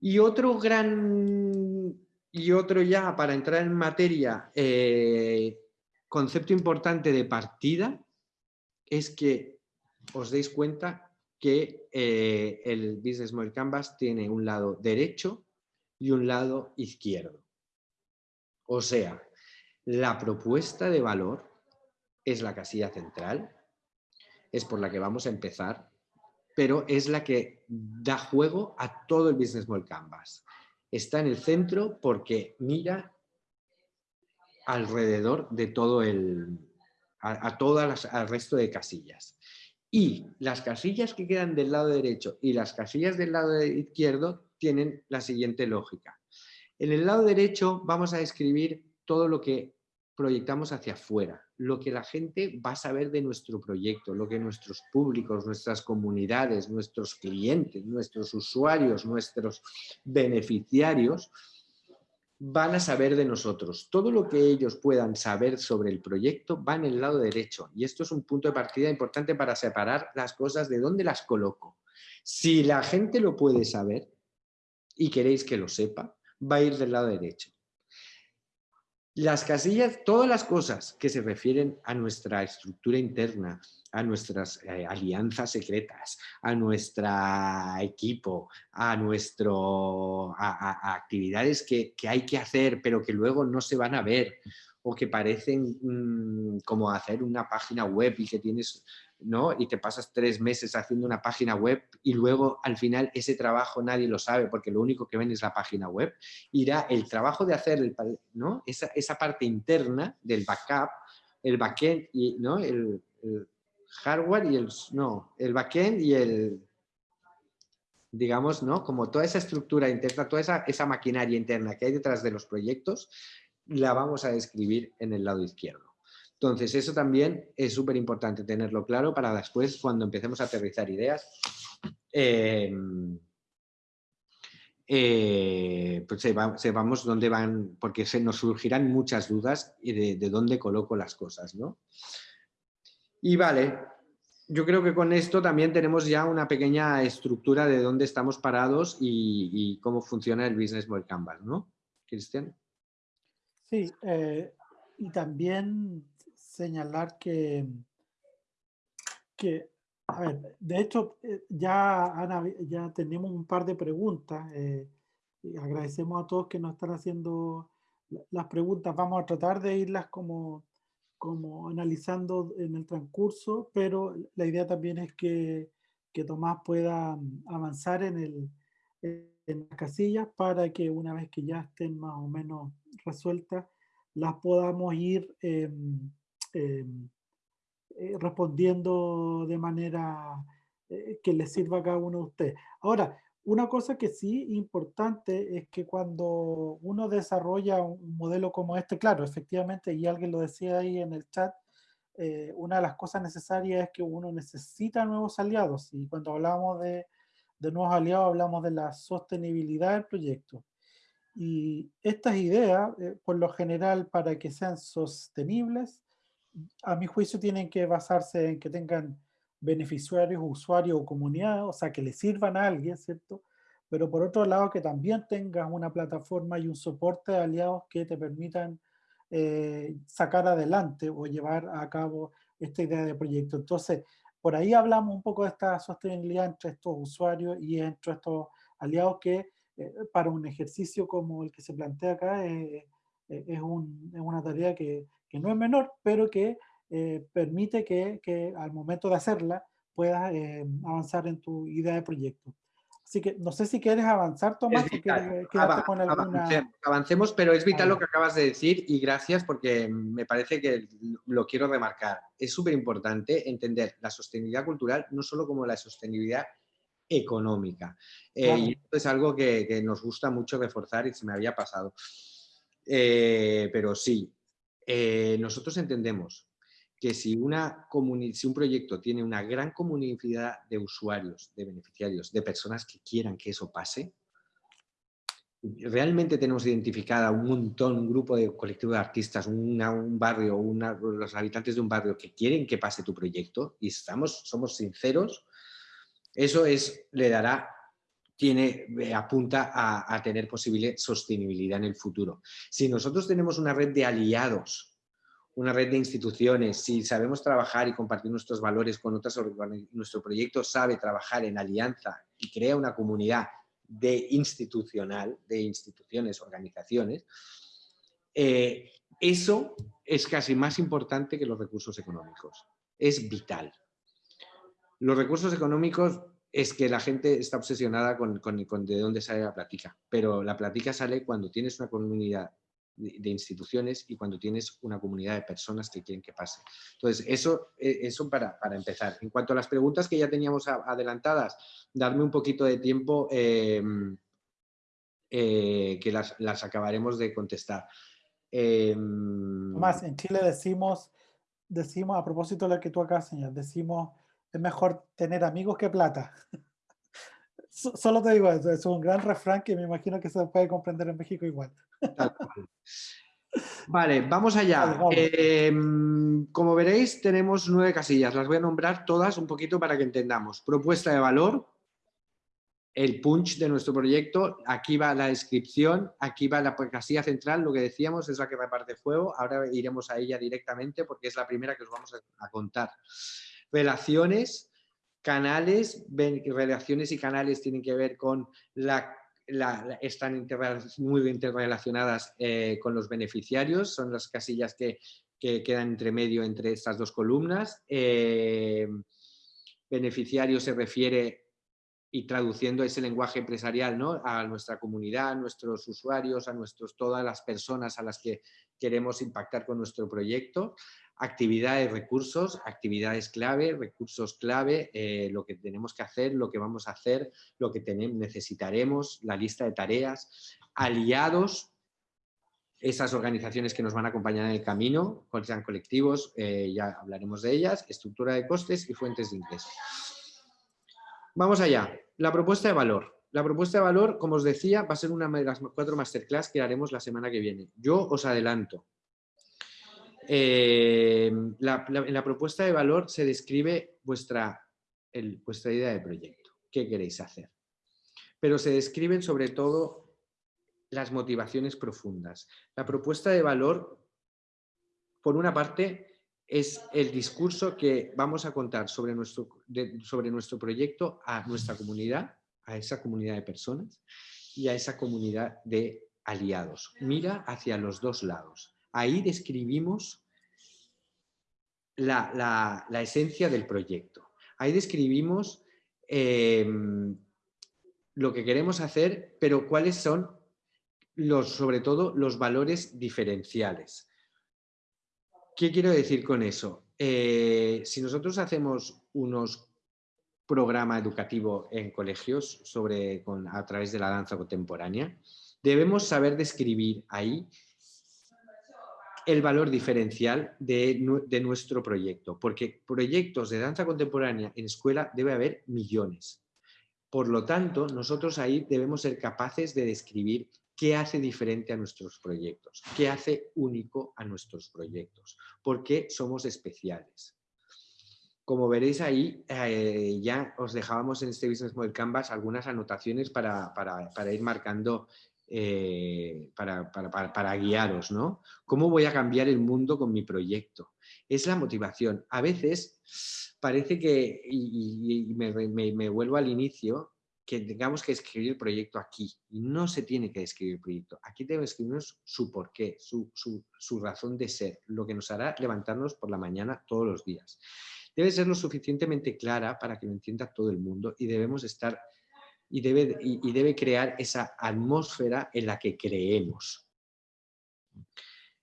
y otro gran y otro ya, para entrar en materia, eh, concepto importante de partida, es que os deis cuenta que eh, el Business Model Canvas tiene un lado derecho y un lado izquierdo. O sea, la propuesta de valor es la casilla central, es por la que vamos a empezar, pero es la que da juego a todo el Business Model Canvas está en el centro porque mira alrededor de todo el, a, todas las, al resto de casillas. Y las casillas que quedan del lado derecho y las casillas del lado izquierdo tienen la siguiente lógica. En el lado derecho vamos a describir todo lo que proyectamos hacia afuera, lo que la gente va a saber de nuestro proyecto, lo que nuestros públicos, nuestras comunidades, nuestros clientes, nuestros usuarios, nuestros beneficiarios van a saber de nosotros. Todo lo que ellos puedan saber sobre el proyecto va en el lado derecho y esto es un punto de partida importante para separar las cosas de dónde las coloco. Si la gente lo puede saber y queréis que lo sepa, va a ir del lado derecho. Las casillas, todas las cosas que se refieren a nuestra estructura interna, a nuestras eh, alianzas secretas, a nuestro equipo, a, nuestro, a, actividades que, hay que hacer pero que luego no se van a ver o que parecen mm, como hacer una página web y que tienes ¿no? y te pasas tres meses haciendo una página web y luego al final ese trabajo nadie lo sabe porque lo único que ven es la página web, irá el trabajo de hacer el, ¿no? esa, esa, parte interna del backup, el backend y ¿no? el, hardware y el, no, el backend y el, digamos, ¿no? Como toda esa estructura interna, toda esa, esa maquinaria interna que hay detrás de los proyectos, la vamos a describir en el lado izquierdo. Entonces, eso también es súper importante tenerlo claro para después, cuando empecemos a aterrizar ideas, em, eh, pues sepamos dónde van, porque se nos surgirán muchas dudas de, de dónde coloco las cosas, ¿no? Y vale, yo creo que con esto también tenemos ya una pequeña estructura de dónde estamos parados y, cómo funciona el Business Model Canvas, ¿no? Cristian. Sí, eh, y también señalar que, que a ver, de hecho, eh, ya, ya tenemos un par de preguntas. Eh, y agradecemos a todos que nos están haciendo las preguntas. Vamos a tratar de irlas como, como analizando en el transcurso, pero la idea también es que, que Tomás pueda avanzar en, el, en las casillas para que una vez que ya estén más o menos resueltas, las podamos ir em, eh, respondiendo de manera eh, que les sirva a cada uno de ustedes. Ahora, una cosa que sí importante es que cuando uno desarrolla un modelo como este, claro, efectivamente, y alguien lo decía ahí en el chat, eh, una de las cosas necesarias es que uno necesita nuevos aliados. Y cuando hablamos de, de nuevos aliados, hablamos de la sostenibilidad del proyecto. Y estas ideas, eh, por lo general, para que sean sostenibles, a mi juicio tienen que basarse en que tengan beneficiarios, usuarios o comunidad, o sea, que le sirvan a alguien, ¿cierto? Pero por otro lado, que también tengas una plataforma y un soporte de aliados que te permitan eh, sacar adelante o llevar a cabo esta idea de proyecto. Entonces, por ahí hablamos un poco de esta sostenibilidad entre estos usuarios y entre estos aliados que eh, para un ejercicio como el que se plantea acá es, una tarea que, no es menor, pero que permite que, que, al momento de hacerla puedas avanzar en tu idea de proyecto. Así que no sé si quieres avanzar, Tomás, o quieres quedarte con alguna... Avancemos, pero es vital lo que acabas de decir y gracias porque me parece que lo quiero remarcar. Es súper importante entender la sostenibilidad cultural no solo como la sostenibilidad económica. Eh, y esto es algo que, nos gusta mucho reforzar y se me había pasado. Eh, pero sí, eh, nosotros entendemos que si, un proyecto tiene una gran comunidad de usuarios, de beneficiarios, de personas que quieran que eso pase, realmente tenemos identificada un montón, un grupo de colectivo de artistas, un barrio, los habitantes de un barrio que quieren que pase tu proyecto y estamos, somos sinceros, eso es, le dará, tiene, eh, apunta a, a tener posible sostenibilidad en el futuro. Si nosotros tenemos una red de aliados una red de instituciones, si sabemos trabajar y compartir nuestros valores con otras nuestro proyecto sabe trabajar en alianza y crea una comunidad de institucional, de instituciones, organizaciones, eh, eso es casi más importante que los recursos económicos. Es vital. Los recursos económicos es que la gente está obsesionada con, con de dónde sale la plática, pero la plática sale cuando tienes una comunidad de, instituciones y cuando tienes una comunidad de personas que quieren que pase. Entonces, eso, e, eso para, para empezar. En cuanto a las preguntas que ya teníamos adelantadas, darme un poquito de tiempo em, eh, que las, las, acabaremos de contestar. Eh, Más, en Chile decimos, decimos, a propósito de lo que tú acá señalas, decimos, es mejor tener amigos que plata. Solo te digo eso, es un gran refrán que me imagino que se puede comprender en México igual. Vale, vamos allá. Em, como veréis, tenemos nueve casillas. Las voy a nombrar todas un poquito para que entendamos. Propuesta de valor, el punch de nuestro proyecto, aquí va la descripción, aquí va la casilla central, lo que decíamos es la que reparte fuego, ahora iremos a ella directamente porque es la primera que os vamos a contar. Relaciones, canales, relaciones y canales tienen que ver con la están muy interrelacionadas eh, con los beneficiarios, son las casillas que, quedan entre medio entre estas dos columnas. Eh, beneficiario se refiere, y traduciendo ese lenguaje empresarial, ¿no? a nuestra comunidad, a nuestros usuarios, a nuestros, todas las personas a las que queremos impactar con nuestro proyecto actividades, recursos, actividades clave, recursos clave, eh, lo que tenemos que hacer, lo que vamos a hacer, lo que necesitaremos, la lista de tareas, aliados, esas organizaciones que nos van a acompañar en el camino, sean colectivos, eh, ya hablaremos de ellas, estructura de costes y fuentes de ingreso. Vamos allá, la propuesta de valor. La propuesta de valor, como os decía, va a ser una de las cuatro masterclass que haremos la semana que viene. Yo os adelanto, eh, en la propuesta de valor se describe vuestra, vuestra idea de proyecto, qué queréis hacer. Pero se describen sobre todo las motivaciones profundas. La propuesta de valor, por una parte, es el discurso que vamos a contar sobre nuestro, sobre nuestro proyecto a nuestra comunidad, a esa comunidad de personas y a esa comunidad de aliados. Mira hacia los dos lados ahí describimos la, esencia del proyecto. Ahí describimos em, lo que queremos hacer, pero cuáles son los, sobre todo los valores diferenciales. ¿Qué quiero decir con eso? Eh, si nosotros hacemos unos programa educativo en colegios sobre, a través de la danza contemporánea, debemos saber describir ahí el valor diferencial de, nuestro proyecto, porque proyectos de danza contemporánea en escuela debe haber millones. Por lo tanto, nosotros ahí debemos ser capaces de describir qué hace diferente a nuestros proyectos, qué hace único a nuestros proyectos, por qué somos especiales. Como veréis ahí, eh, ya os dejábamos en este Business Model Canvas algunas anotaciones para, para ir marcando eh, para, para, guiaros, ¿no? ¿Cómo voy a cambiar el mundo con mi proyecto? Es la motivación. A veces parece que, y, me, vuelvo al inicio, que tengamos que escribir el proyecto aquí. Y no se tiene que escribir el proyecto. Aquí debemos escribirnos su porqué, su, su razón de ser, lo que nos hará levantarnos por la mañana todos los días. Debe ser lo suficientemente clara para que lo entienda todo el mundo y debemos estar y debe, y, debe crear esa atmósfera en la que creemos.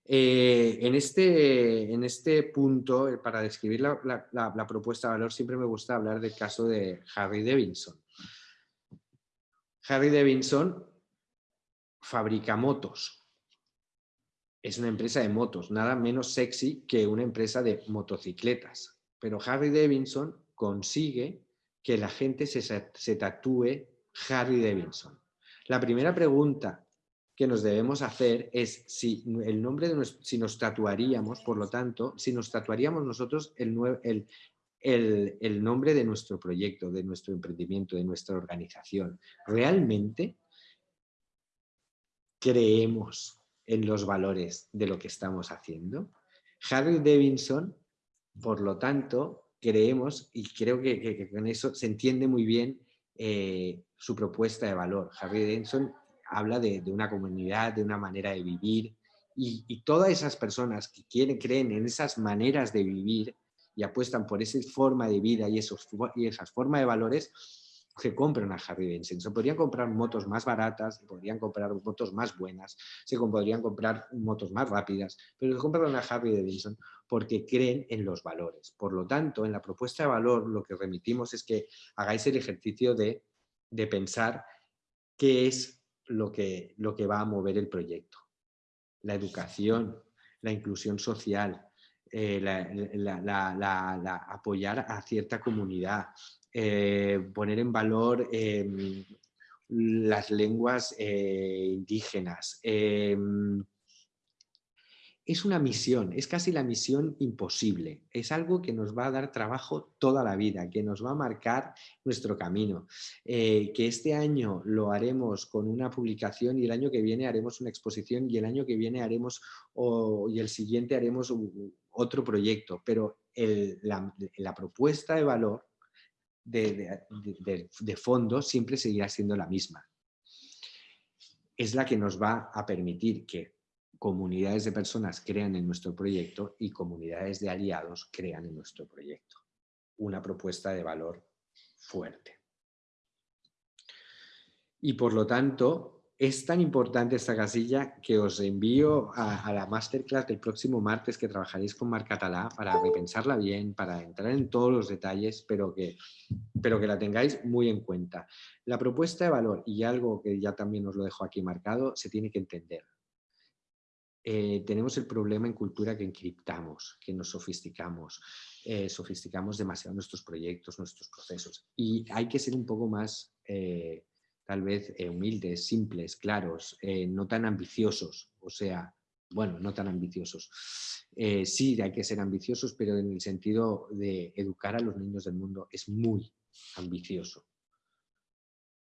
Eh, en, este, en este punto, eh, para describir la, la, propuesta de valor, siempre me gusta hablar del caso de Harry Davidson. Harry Davidson fabrica motos. Es una empresa de motos, nada menos sexy que una empresa de motocicletas. Pero Harry Davidson consigue que la gente se, se tatúe Harry Davidson. La primera pregunta que nos debemos hacer es si el nombre de si nos tatuaríamos, por lo tanto, si nos tatuaríamos nosotros el, el, el, nombre de nuestro proyecto, de nuestro emprendimiento, de nuestra organización. ¿Realmente creemos en los valores de lo que estamos haciendo? Harry Davidson, por lo tanto, creemos, y creo que, con eso se entiende muy bien eh, su propuesta de valor. Harry Denson habla de, una comunidad, de una manera de vivir y, todas esas personas que quieren, creen en esas maneras de vivir y apuestan por esa forma de vida y, esos, y esas formas de valores, se compran a Harry Davidson. Se podrían comprar motos más baratas, se podrían comprar motos más buenas, se podrían comprar motos más rápidas, pero se compran a Harry Davidson porque creen en los valores. Por lo tanto, en la propuesta de valor lo que remitimos es que hagáis el ejercicio de de pensar qué es lo que, lo que va a mover el proyecto. La educación, la inclusión social, eh, la, apoyar a cierta comunidad, eh, poner en valor em, las lenguas eh, indígenas, es una misión, es casi la misión imposible. Es algo que nos va a dar trabajo toda la vida, que nos va a marcar nuestro camino. Eh, que este año lo haremos con una publicación y el año que viene haremos una exposición y el año que viene haremos y el siguiente haremos otro proyecto. Pero la, propuesta de valor de, de fondo siempre seguirá siendo la misma. Es la que nos va a permitir que comunidades de personas crean en nuestro proyecto y comunidades de aliados crean en nuestro proyecto. Una propuesta de valor fuerte. Y por lo tanto, es tan importante esta casilla que os envío a, la masterclass del próximo martes que trabajaréis con Mar Catalá para repensarla bien, para entrar en todos los detalles, pero que, pero que la tengáis muy en cuenta. La propuesta de valor, y algo que ya también os lo dejo aquí marcado, se tiene que entender. Eh, tenemos el problema en cultura que encriptamos, que nos sofisticamos, eh, sofisticamos demasiado nuestros proyectos, nuestros procesos. Y hay que ser un poco más, eh, tal vez, humildes, simples, claros, no tan ambiciosos. O sea, bueno, no tan ambiciosos. sí, hay que ser ambiciosos, pero en el sentido de educar a los niños del mundo es muy ambicioso.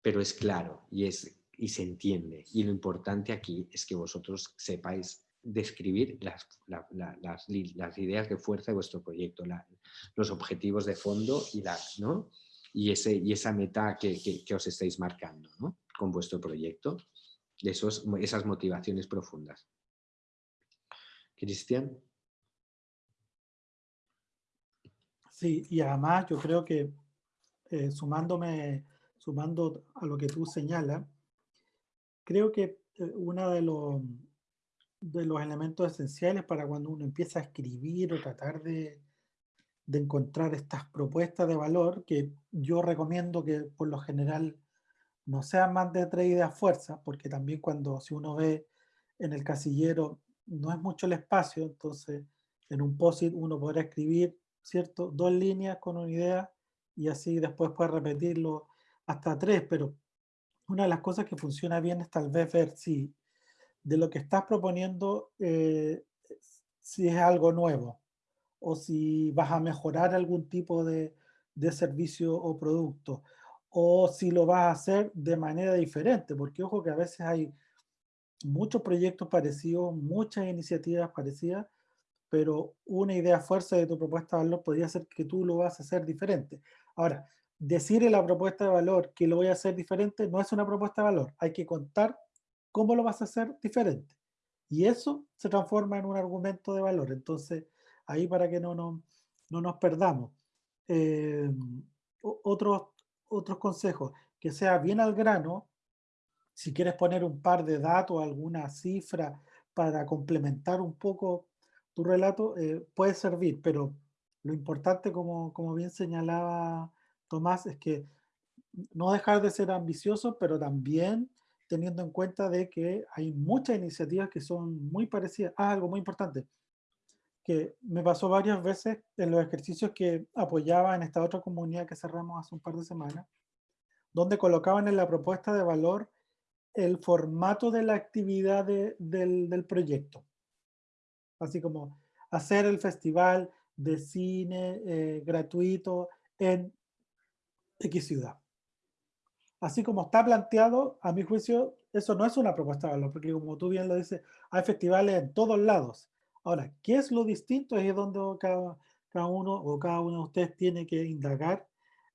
Pero es claro y, es, y se entiende. Y lo importante aquí es que vosotros sepáis describir las, las, ideas de fuerza de vuestro proyecto, los objetivos de fondo y, la, ¿no? y, ese, y esa meta que, que, os estáis marcando ¿no? con vuestro proyecto, esos, esas motivaciones profundas. Cristian. Sí, y además yo creo que eh, sumándome, sumando a lo que tú señalas, creo que eh, una de los de los elementos esenciales para cuando uno empieza a escribir o tratar de, de encontrar estas propuestas de valor que yo recomiendo que por lo general no sean más de tres ideas fuerzas, porque también cuando si uno ve en el casillero no es mucho el espacio, entonces en un POSIT uno podrá escribir, ¿cierto? Dos líneas con una idea y así después puede repetirlo hasta tres, pero una de las cosas que funciona bien es tal vez ver si de lo que estás proponiendo eh, si es algo nuevo o si vas a mejorar algún tipo de, de, servicio o producto o si lo vas a hacer de manera diferente, porque ojo que a veces hay muchos proyectos parecidos, muchas iniciativas parecidas, pero una idea fuerza de tu propuesta de valor podría ser que tú lo vas a hacer diferente. Ahora, decir en la propuesta de valor que lo voy a hacer diferente no es una propuesta de valor. Hay que contar cómo lo vas a hacer diferente. Y eso se transforma en un argumento de valor. Entonces, ahí para que no, no, no nos perdamos. Eh, otros, otros consejos, que sea bien al grano, si quieres poner un par de datos, alguna cifra para complementar un poco tu relato, eh, puede servir, pero lo importante, como, como bien señalaba Tomás, es que no dejar de ser ambicioso, pero también teniendo en cuenta de que hay muchas iniciativas que son muy parecidas. Ah, algo muy importante, que me pasó varias veces en los ejercicios que apoyaba en esta otra comunidad que cerramos hace un par de semanas, donde colocaban en la propuesta de valor el formato de la actividad del, del proyecto. Así como hacer el festival de cine eh, gratuito en X ciudad así como está planteado, a mi juicio, eso no es una propuesta de valor, porque como tú bien lo dices, hay festivales en todos lados. Ahora, ¿qué es lo distinto? Es donde cada, uno o cada uno de ustedes tiene que indagar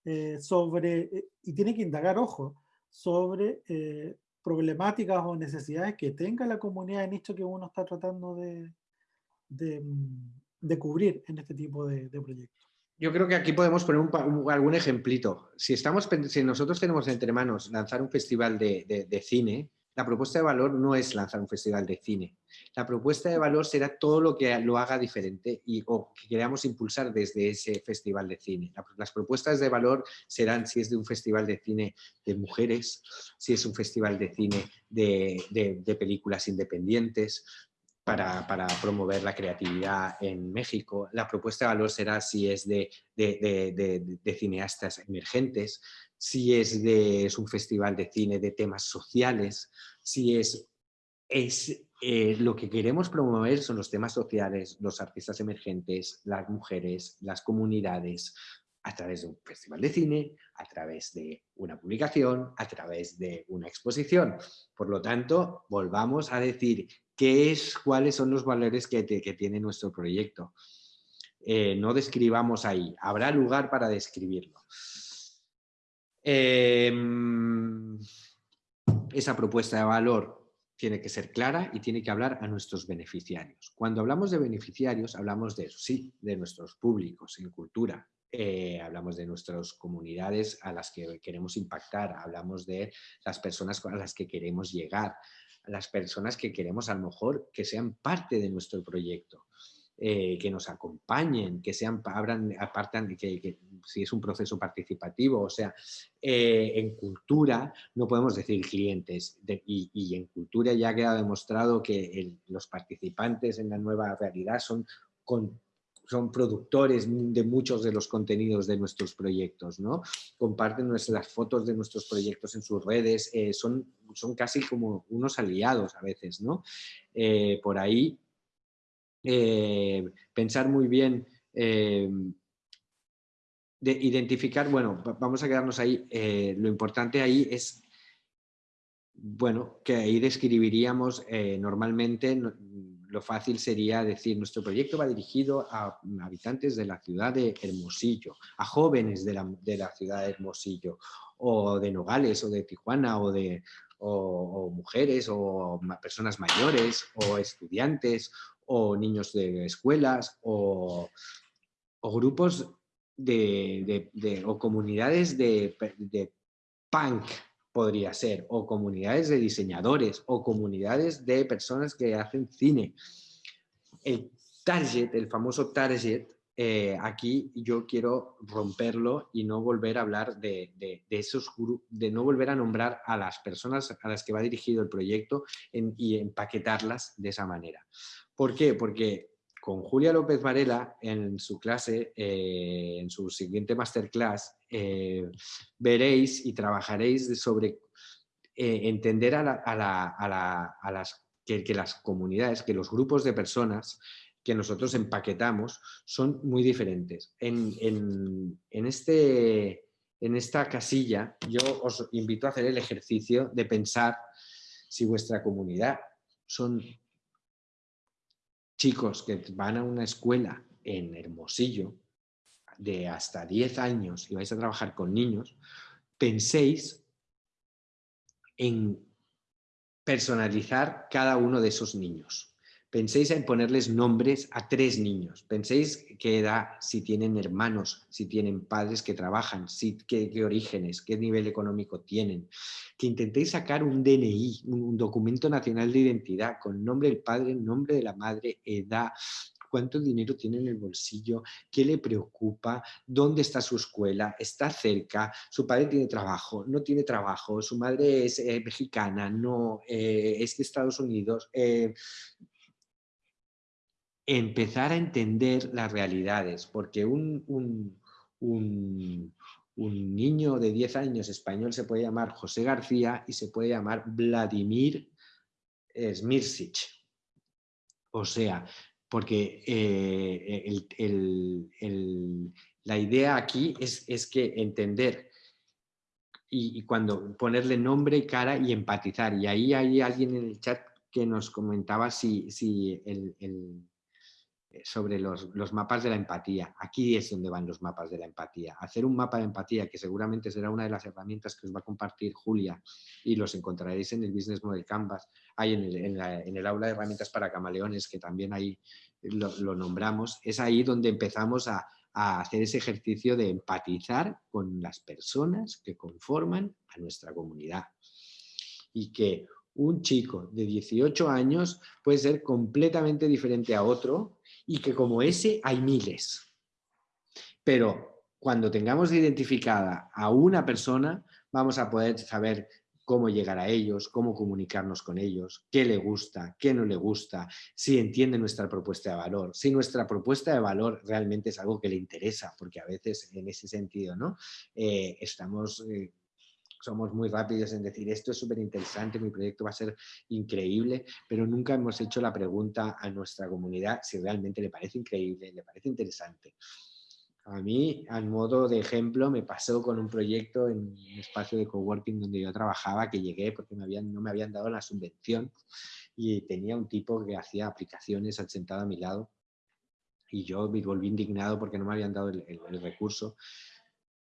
eh, sobre, eh, y tiene que indagar, ojo, sobre eh, problemáticas o necesidades que tenga la comunidad de nicho que uno está tratando de, de, mm, cubrir en este tipo de proyectos. Yo creo que aquí podemos poner algún ejemplito. Si, estamos, si nosotros tenemos entre manos lanzar un festival de, cine, la propuesta de valor no es lanzar un festival de cine. La propuesta de valor será todo lo que lo haga diferente y, o que queramos impulsar desde ese festival de cine. Las propuestas de valor serán si es de un festival de cine de mujeres, si es un festival de cine de, de películas independientes, para, promover la creatividad en México. La propuesta de valor será si es de, cineastas emergentes, si es, de, es un festival de cine de temas sociales, si es, es eh, lo que queremos promover son los temas sociales, los artistas emergentes, las mujeres, las comunidades, a través de un festival de cine, a través de una publicación, a través de una exposición. Por lo tanto, volvamos a decir qué es, cuáles son los valores que, tiene nuestro proyecto. Eh, no describamos ahí, habrá lugar para describirlo. Em, esa propuesta de valor tiene que ser clara y tiene que hablar a nuestros beneficiarios. Cuando hablamos de beneficiarios, hablamos de, sí, de nuestros públicos en cultura, eh, hablamos de nuestras comunidades a las que queremos impactar, hablamos de las personas a las que queremos llegar, las personas que queremos a lo mejor que sean parte de nuestro proyecto. Eh, que nos acompañen, que sean, abran, apartan, que, si es un proceso participativo, o sea, eh, en cultura no podemos decir clientes y, y, en cultura ya ha quedado demostrado que los participantes en la nueva realidad son con, son productores de muchos de los contenidos de nuestros proyectos, ¿no? Comparten nuestras fotos de nuestros proyectos en sus redes, eh, son, son casi como unos aliados a veces, ¿no? Eh, por ahí, eh, pensar muy bien, de identificar, bueno, vamos a quedarnos ahí, lo importante ahí es bueno, que ahí describiría,amos normalmente lo fácil sería decir, nuestro proyecto va dirigido a habitantes de la ciudad de Hermosillo, a jóvenes de la, ciudad de Hermosillo, o de Nogales, o de Tijuana, o de mujeres, o personas mayores, o estudiantes, o niños de escuelas, o, grupos de, o comunidades de, de punk, podría ser, o comunidades de diseñadores, o comunidades de personas que hacen cine. El target, el famoso target, eh, aquí yo quiero romperlo y no volver a hablar de, de, esos de no volver a nombrar a las personas a las que va dirigido el proyecto y empaquetarlas de esa manera. ¿Por qué? Porque con Julia López Varela en su clase, eh, en su siguiente masterclass, eh, veréis y trabajaréis sobre eh, entender a, las, que, las comunidades, que los grupos de personas que nosotros empaquetamos son muy diferentes. En, este, en esta casilla yo os invito a hacer el ejercicio de pensar si vuestra comunidad son chicos que van a una escuela en Hermosillo de hasta 10 años y vais a trabajar con niños, penséis en personalizar cada uno de esos niños. Penséis en ponerles nombres a tres niños. Penséis qué edad, si tienen hermanos, si tienen padres que trabajan, qué, orígenes, qué nivel económico tienen. Que intentéis sacar un DNI, un, documento nacional de identidad, con nombre del padre, nombre de la madre, edad, cuánto dinero tiene en el bolsillo, qué le preocupa, dónde está su escuela, está cerca, su padre tiene trabajo, no tiene trabajo, su madre es eh, mexicana, no, eh, es de Estados Unidos. Eh, empezar a entender las realidades, porque un, un, niño de 10 años español se puede llamar José García y se puede llamar Vladimir Smirsic. O sea, porque eh, la idea aquí es, es que entender y, cuando ponerle nombre y cara y empatizar. Y ahí hay alguien en el chat que nos comentaba si, si el sobre los, mapas de la empatía. Aquí es donde van los mapas de la empatía. Hacer un mapa de empatía, que seguramente será una de las herramientas que os va a compartir Julia y los encontraréis en el Business Model Canvas, hay en el, aula de herramientas para camaleones, que también ahí lo, nombramos, es ahí donde empezamos a, a hacer ese ejercicio de empatizar con las personas que conforman a nuestra comunidad. Y que un chico de 18 años puede ser completamente diferente a otro y que como ese hay miles. Pero cuando tengamos identificada a una persona, vamos a poder saber cómo llegar a ellos, cómo comunicarnos con ellos, qué le gusta, qué no le gusta, si entiende nuestra propuesta de valor, si nuestra propuesta de valor realmente es algo que le interesa, porque a veces en ese sentido ¿no? Eh, estamos... Eh, somos muy rápidos en decir esto es súper interesante, mi proyecto va a ser increíble, pero nunca hemos hecho la pregunta a nuestra comunidad si realmente le parece increíble, le parece interesante. A mí, al modo de ejemplo, me pasó con un proyecto en un espacio de coworking donde yo trabajaba, que llegué porque me habían, no me habían dado la subvención y tenía un tipo que hacía aplicaciones sentado a mi lado y yo me volví indignado porque no me habían dado el, el recurso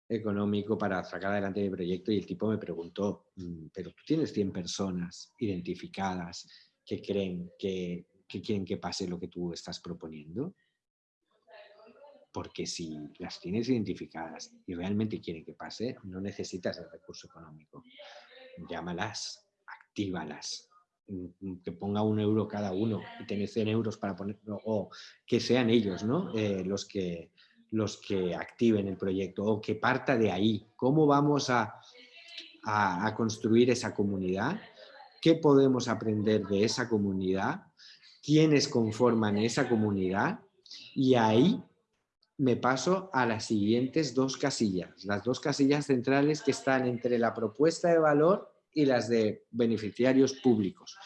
económico para sacar adelante mi proyecto y el tipo me preguntó, mm, pero tú tienes 100 personas identificadas que creen que, que quieren que pase lo que tú estás proponiendo. Porque si las tienes identificadas y realmente quieren que pase, no necesitas el recurso económico. Llámalas, actívalas, mm, que ponga un euro cada uno y tener 100 euros para ponerlo, o que sean ellos ¿no? Eh, los, que, los que activen el proyecto o que parta de ahí. ¿Cómo vamos a, construir esa comunidad? ¿Qué podemos aprender de esa comunidad? ¿Quiénes conforman esa comunidad? Y ahí me paso a las siguientes dos casillas, las dos casillas centrales que están entre la propuesta de valor y las de beneficiarios públicos.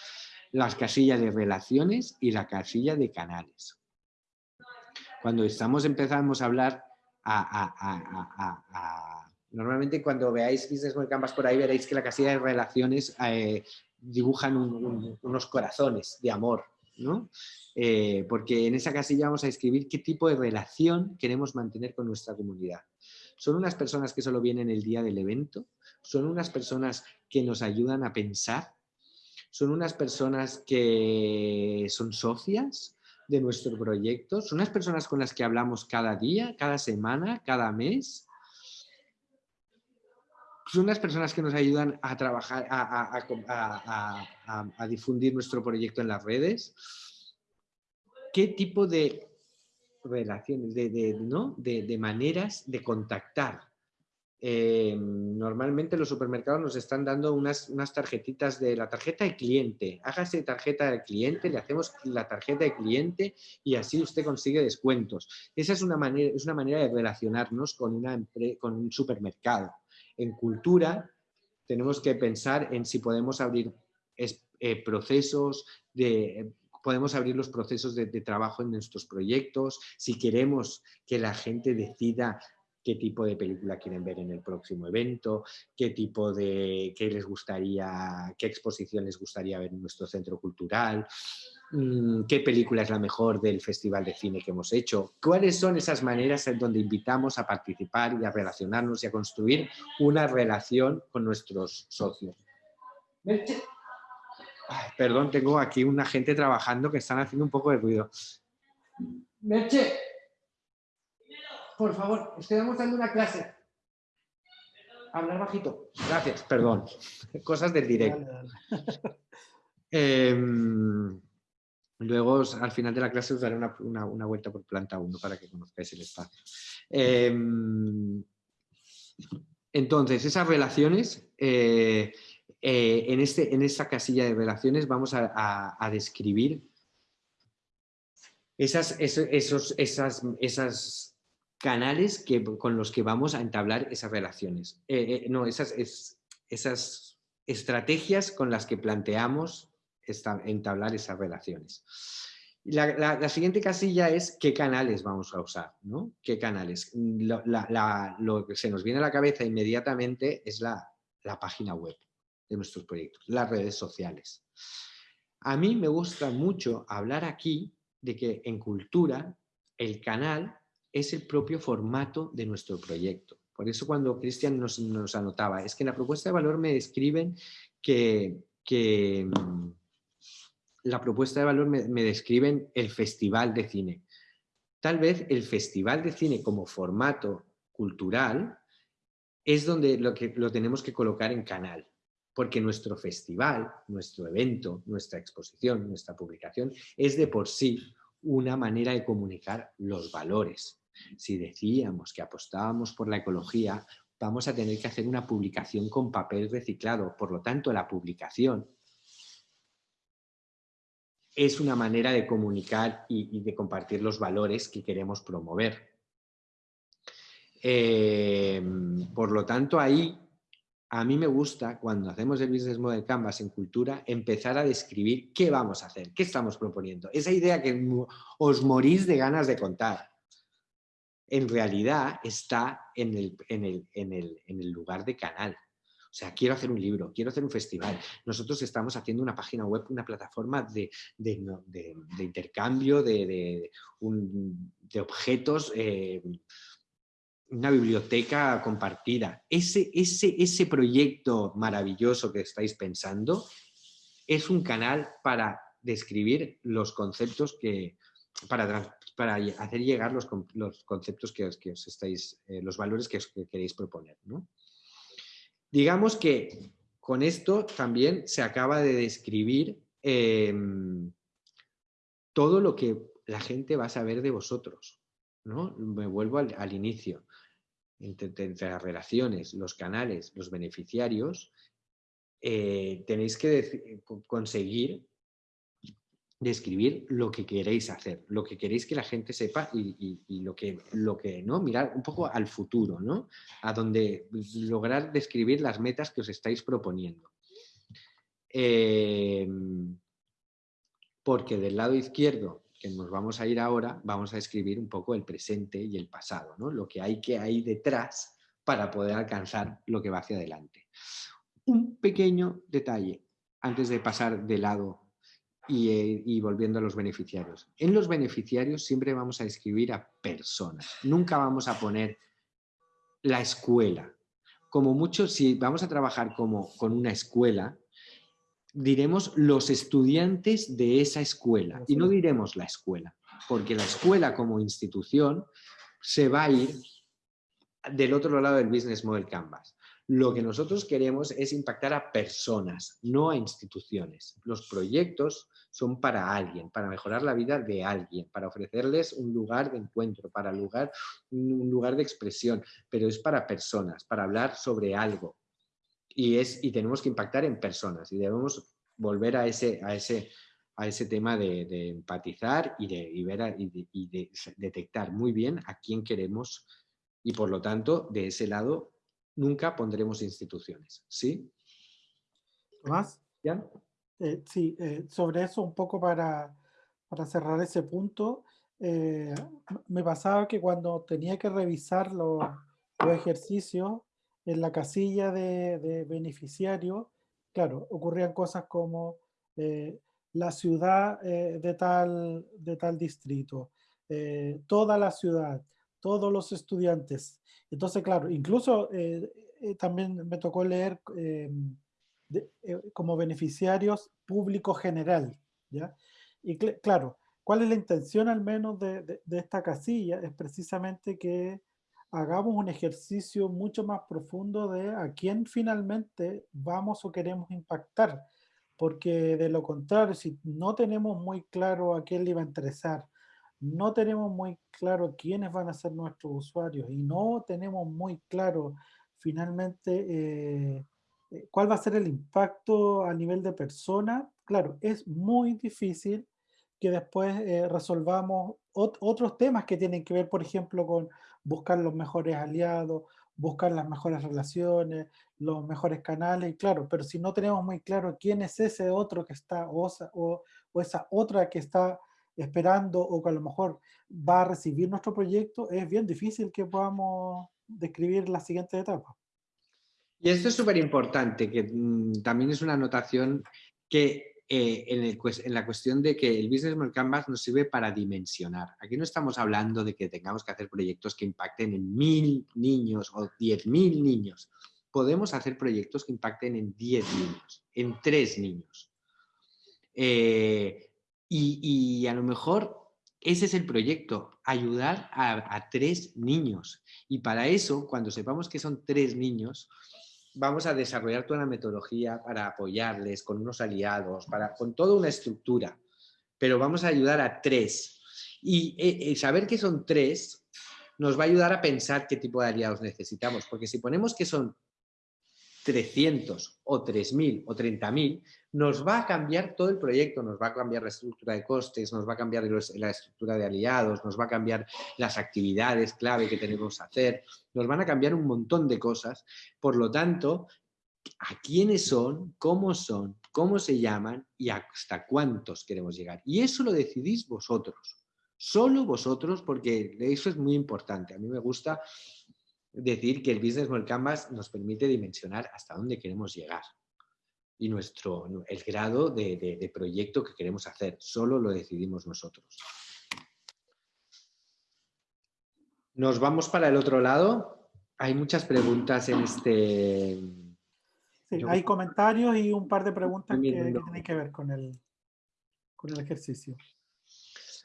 Las casillas de relaciones y la casilla de canales cuando estamos empezamos a hablar normalmente cuando veáis Business Model Canvas por ahí veréis que la casilla de relaciones eh, dibujan unos corazones de amor, ¿no? Eh, porque en esa casilla vamos a escribir qué tipo de relación queremos mantener con nuestra comunidad. ¿Son unas personas que solo vienen el día del evento? ¿Son unas personas que nos ayudan a pensar? ¿Son unas personas que son socias? De nuestro proyecto? ¿Son las personas con las que hablamos cada día, cada semana, cada mes? ¿Son las personas que nos ayudan a trabajar, a, difundir nuestro proyecto en las redes? ¿Qué tipo de relaciones, de, ¿no? de maneras de contactar eh, normalmente los supermercados nos están dando unas, unas, tarjetitas de la tarjeta de cliente. Hágase tarjeta de cliente, le hacemos la tarjeta de cliente y así usted consigue descuentos. Esa es una manera, es una manera de relacionarnos con, una, con un supermercado. En cultura tenemos que pensar en si podemos abrir eh, procesos de podemos abrir los procesos de, de, trabajo en nuestros proyectos, si queremos que la gente decida qué tipo de película quieren ver en el próximo evento, qué tipo de, qué les gustaría, qué exposición les gustaría ver en nuestro centro cultural, mm, qué película es la mejor del festival de cine que hemos hecho, cuáles son esas maneras en donde invitamos a participar y a relacionarnos y a construir una relación con nuestros socios. perdón, tengo aquí una gente trabajando que están haciendo un poco de ruido. Merche, por favor, estoy dando una clase. Hablar bajito. Gracias, perdón. Cosas del directo. Em, luego, al final de la clase, os daré una, vuelta por planta 1 para que conozcáis el espacio. Em, entonces, esas relaciones, eh, eh, en, este, en esta casilla de relaciones vamos a, describir esas, esos, esas, esas canales que, con los que vamos a entablar esas relaciones. Eh, eh, no, esas, esas estrategias con las que planteamos entablar esas relaciones. La, siguiente casilla es qué canales vamos a usar, ¿no? ¿Qué canales? lo que se nos viene a la cabeza inmediatamente es la, página web de nuestros proyectos, las redes sociales. A mí me gusta mucho hablar aquí de que en cultura el canal es el propio formato de nuestro proyecto. Por eso cuando Cristian nos, anotaba, es que en la propuesta de valor me describen que, mm, la propuesta de valor me, describen el festival de cine. Tal vez el festival de cine como formato cultural es donde lo, que, lo tenemos que colocar en canal, porque nuestro festival, nuestro evento, nuestra exposición, nuestra publicación es de por sí una manera de comunicar los valores, si decíamos que apostábamos por la ecología, vamos a tener que hacer una publicación con papel reciclado. Por lo tanto, la publicación es una manera de comunicar y, de compartir los valores que queremos promover. Em, por lo tanto, ahí a mí me gusta, cuando hacemos el Business Model Canvas en cultura, empezar a describir qué vamos a hacer, qué estamos proponiendo. Esa idea que os morís de ganas de contar en realidad está en el, lugar de canal. O sea, quiero hacer un libro, quiero hacer un festival. Nosotros estamos haciendo una página web, una plataforma de, intercambio de, objetos, eh, una biblioteca compartida. Ese, ese, ese proyecto maravilloso que estáis pensando es un canal para describir los conceptos que, para, para hacer llegar los, conceptos que os, estáis, eh, los valores que, queréis proponer. Digamos que con esto también se acaba de describir em, todo lo que la gente va a saber de vosotros. ¿no? Me vuelvo al, inicio. Entre, las relaciones, los canales, los beneficiarios, eh, tenéis que conseguir describir lo que queréis hacer, lo que queréis que la gente sepa y, lo, que, lo que, ¿no? Mirar un poco al futuro, ¿no? A donde lograr describir las metas que os estáis proponiendo. Em, porque del lado izquierdo, que nos vamos a ir ahora, vamos a describir un poco el presente y el pasado, ¿no? Lo que hay que hay detrás para poder alcanzar lo que va hacia adelante. Un pequeño detalle antes de pasar de lado eh, y, volviendo a los beneficiarios. En los beneficiarios siempre vamos a escribir a personas, nunca vamos a poner la escuela. Como mucho, si vamos a trabajar como, con una escuela, diremos los estudiantes de esa escuela y no diremos la escuela, porque la escuela como institución se va a ir del otro lado del Business Model Canvas. Lo que nosotros queremos es impactar a personas, no a instituciones. Los proyectos son para alguien, para mejorar la vida de alguien, para ofrecerles un lugar de encuentro, para lugar, un lugar de expresión, pero es para personas, para hablar sobre algo. Y, es, y tenemos que impactar en personas y debemos volver a ese, a ese, a ese tema de, empatizar y de, ver y de detectar muy bien a quién queremos y por lo tanto, de ese lado, nunca pondremos instituciones. ¿Sí? ¿Más? ¿Ya? Eh, sí, eh, sobre eso un poco para, para cerrar ese punto, eh, me pasaba que cuando tenía que revisar los, tu ejercicio, en la casilla de, de beneficiario, claro, ocurrían cosas como la ciudad de, tal, de tal distrito, toda la ciudad, todos los estudiantes. Entonces, claro, incluso también me tocó leer como beneficiarios público general, ¿ya? Y claro, ¿cuál es la intención al menos de, esta casilla? Es precisamente que hagamos un ejercicio mucho más profundo de a quién finalmente vamos o queremos impactar, porque de lo contrario, si no tenemos muy claro a quién le va a interesar, no tenemos muy claro quiénes van a ser nuestros usuarios y no tenemos muy claro finalmente eh, eh, cuál va a ser el impacto a nivel de persona, claro, es muy difícil que después eh, resolvamos otros temas que tienen que ver, por ejemplo, con buscar los mejores aliados, buscar las mejores relaciones, los mejores canales, claro, pero si no tenemos muy claro quién es ese otro que está, o, o, esa otra que está esperando o que a lo mejor va a recibir nuestro proyecto, es bien difícil que podamos describir la siguiente etapa. Y esto es súper importante, que mm, también es una anotación que eh, en, la cuestión de que el Business Model Canvas nos sirve para dimensionar. Aquí no estamos hablando de que tengamos que hacer proyectos que impacten en mil niños o diez mil niños. Podemos hacer proyectos que impacten en diez niños, en tres niños. Eh, y, a lo mejor ese es el proyecto, ayudar a, a tres niños. Y para eso, cuando sepamos que son tres niños, vamos a desarrollar toda una metodología para apoyarles con unos aliados, para, con toda una estructura, pero vamos a ayudar a tres. Y eh, eh, saber que son tres nos va a ayudar a pensar qué tipo de aliados necesitamos, porque si ponemos que son 300 o 3.000 o 30.000, nos va a cambiar todo el proyecto, nos va a cambiar la estructura de costes, nos va a cambiar la estructura de aliados, nos va a cambiar las actividades clave que tenemos que hacer, nos van a cambiar un montón de cosas. Por lo tanto, a quiénes son, cómo son, cómo se llaman y hasta cuántos queremos llegar. Y eso lo decidís vosotros, solo vosotros, porque eso es muy importante. A mí me gusta decir que el Business Model Canvas nos permite dimensionar hasta dónde queremos llegar y nuestro, el grado de, proyecto que queremos hacer. Solo lo decidimos nosotros. Nos vamos para el otro lado. Hay muchas preguntas en este... hay comentarios y un par de preguntas que, que, tienen que ver con el, con el ejercicio.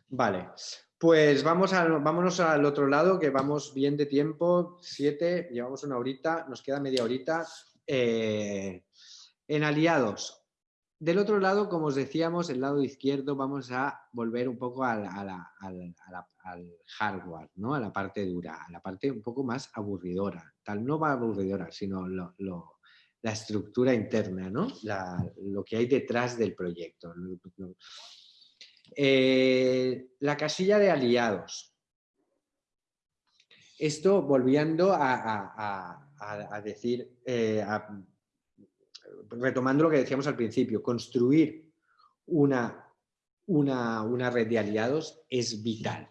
Vale, pues vamos a, vámonos al otro lado, que vamos bien de tiempo, siete, llevamos una horita, nos queda media horita. Eh, en aliados, del otro lado, como os decíamos, el lado izquierdo vamos a volver un poco al, hardware, ¿no? a la parte dura, a la parte un poco más aburridora. Tal, no va aburridora, sino la estructura interna, ¿no? lo que hay detrás del proyecto. Eh, la casilla de aliados. Esto volviendo a, decir, eh, retomando lo que decíamos al principio, construir una, una, una red de aliados es vital.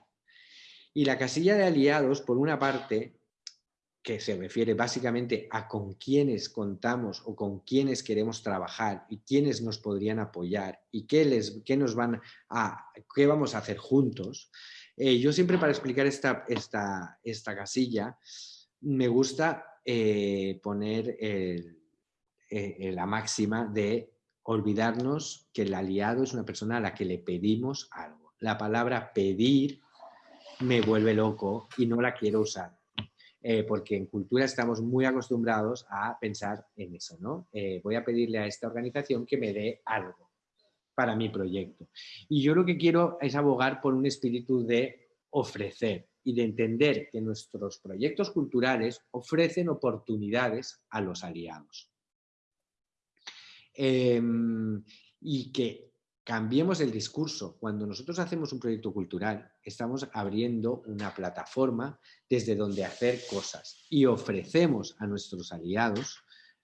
Y la casilla de aliados, por una parte, que se refiere básicamente a con quiénes contamos o con quiénes queremos trabajar y quiénes nos podrían apoyar y qué, les, qué nos van a, qué vamos a hacer juntos. Eh, yo siempre para explicar esta, esta, esta casilla me gusta eh, poner eh, la máxima de olvidarnos que el aliado es una persona a la que le pedimos algo. La palabra pedir me vuelve loco y no la quiero usar eh, porque en cultura estamos muy acostumbrados a pensar en eso, ¿no? Eh, voy a pedirle a esta organización que me dé algo para mi proyecto. Y yo lo que quiero es abogar por un espíritu de ofrecer y de entender que nuestros proyectos culturales ofrecen oportunidades a los aliados. Em, y que cambiemos el discurso. Cuando nosotros hacemos un proyecto cultural, estamos abriendo una plataforma desde donde hacer cosas y ofrecemos a nuestros aliados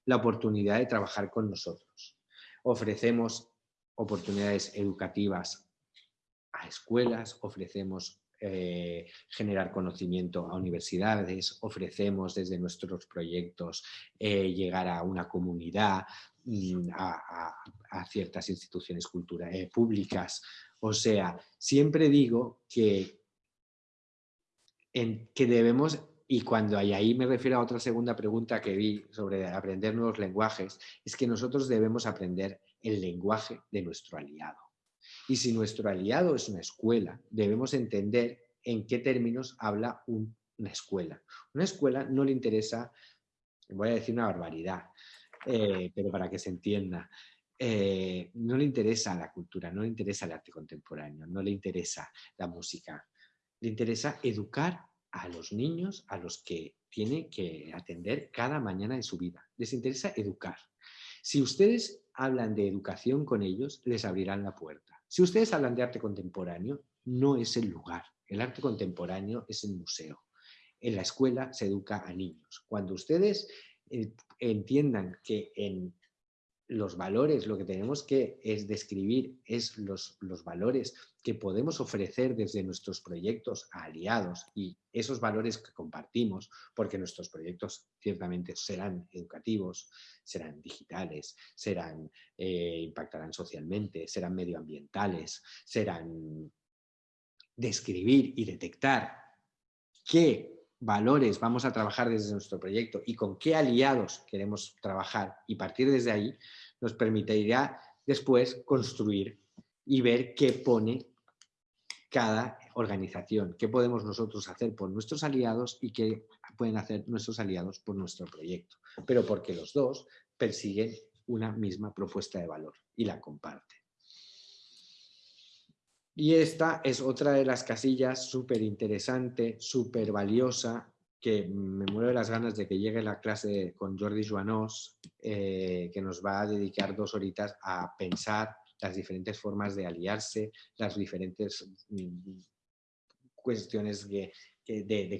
la oportunidad de trabajar con nosotros. Ofrecemos oportunidades educativas a escuelas, ofrecemos eh, generar conocimiento a universidades, ofrecemos desde nuestros proyectos eh, llegar a una comunidad, mm, a, ciertas instituciones culturales públicas. O sea, siempre digo que, en, que debemos y cuando hay ahí me refiero a otra segunda pregunta que vi sobre aprender nuevos lenguajes, es que nosotros debemos aprender el lenguaje de nuestro aliado. Y si nuestro aliado es una escuela, debemos entender en qué términos habla una escuela. Una escuela no le interesa, voy a decir una barbaridad, eh, pero para que se entienda, eh, no le interesa la cultura, no le interesa el arte contemporáneo, no le interesa la música. Le interesa educar a los niños a los que tiene que atender cada mañana de su vida. Les interesa educar. Si ustedes hablan de educación con ellos, les abrirán la puerta. Si ustedes hablan de arte contemporáneo, no es el lugar. El arte contemporáneo es el museo. En la escuela se educa a niños. Cuando ustedes entiendan que en los valores, lo que tenemos que es describir es los, los, valores que podemos ofrecer desde nuestros proyectos a aliados y esos valores que compartimos, porque nuestros proyectos ciertamente serán educativos, serán digitales, serán, eh, impactarán socialmente, serán medioambientales, serán describir y detectar qué valores vamos a trabajar desde nuestro proyecto y con qué aliados queremos trabajar y partir desde ahí, nos permitirá después construir y ver qué pone cada organización, qué podemos nosotros hacer por nuestros aliados y qué pueden hacer nuestros aliados por nuestro proyecto. Pero porque los dos persiguen una misma propuesta de valor y la comparten. Y esta es otra de las casillas súper interesante, súper valiosa, que me muero de las ganas de que llegue la clase con Jordi Joanós, eh, que nos va a dedicar dos horitas a pensar las diferentes formas de aliarse, las diferentes mm, cuestiones de,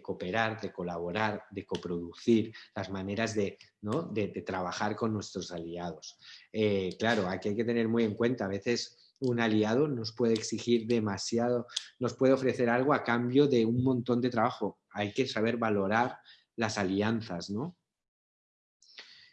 cooperar, de colaborar, de coproducir, las maneras de, de, trabajar con nuestros aliados. Eh, claro, aquí hay que tener muy en cuenta, a veces un aliado nos puede exigir demasiado, nos puede ofrecer algo a cambio de un montón de trabajo. Hay que saber valorar las alianzas, ¿no?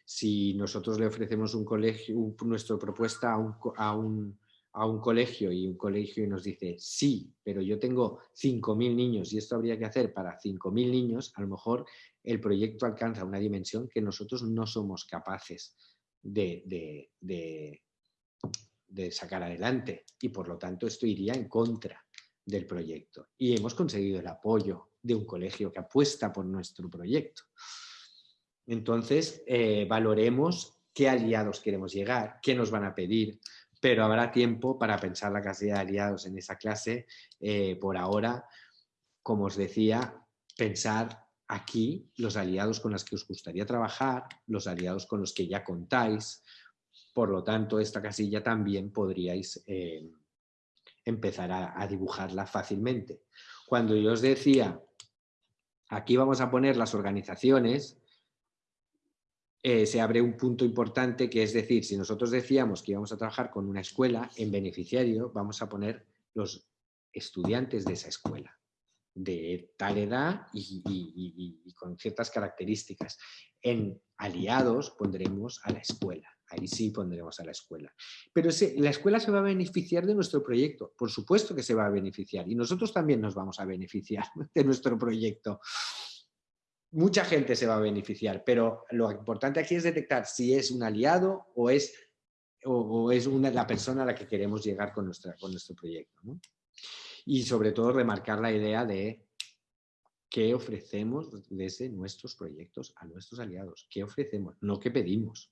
Si nosotros le ofrecemos un colegio, nuestra propuesta a un, a, un, a un, colegio y un colegio nos dice, sí, pero yo tengo 5.000 niños y esto habría que hacer para 5.000 niños, a lo mejor el proyecto alcanza una dimensión que nosotros no somos capaces de, sacar adelante y por lo tanto esto iría en contra del proyecto. Y hemos conseguido el apoyo de un colegio que apuesta por nuestro proyecto. Entonces, eh, valoremos qué aliados queremos llegar, qué nos van a pedir, pero habrá tiempo para pensar la casilla de aliados en esa clase. Eh, por ahora, como os decía, pensar aquí los aliados con los que os gustaría trabajar, los aliados con los que ya contáis, por lo tanto, esta casilla también podríais eh, empezar a, dibujarla fácilmente. Cuando yo os decía, aquí vamos a poner las organizaciones, eh, se abre un punto importante que es decir, si nosotros decíamos que íbamos a trabajar con una escuela, en beneficiario vamos a poner los estudiantes de esa escuela de tal edad y, con ciertas características. En aliados pondremos a la escuela ahí sí pondremos a la escuela. Pero la escuela se va a beneficiar de nuestro proyecto, por supuesto que se va a beneficiar y nosotros también nos vamos a beneficiar de nuestro proyecto. Mucha gente se va a beneficiar, pero lo importante aquí es detectar si es un aliado o es, la persona a la que queremos llegar con nuestro proyecto. Y sobre todo remarcar la idea de qué ofrecemos desde nuestros proyectos a nuestros aliados. ¿Qué ofrecemos? No qué pedimos.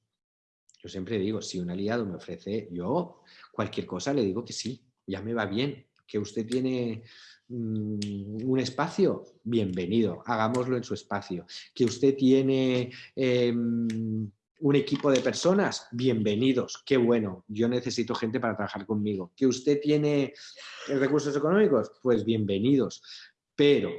Yo siempre digo, si un aliado me ofrece, yo cualquier cosa le digo que sí, ya me va bien. Que usted tiene mm, un espacio, bienvenido, hagámoslo en su espacio. Que usted tiene em, un equipo de personas, bienvenidos, qué bueno, yo necesito gente para trabajar conmigo. Que usted tiene recursos económicos, pues bienvenidos. Pero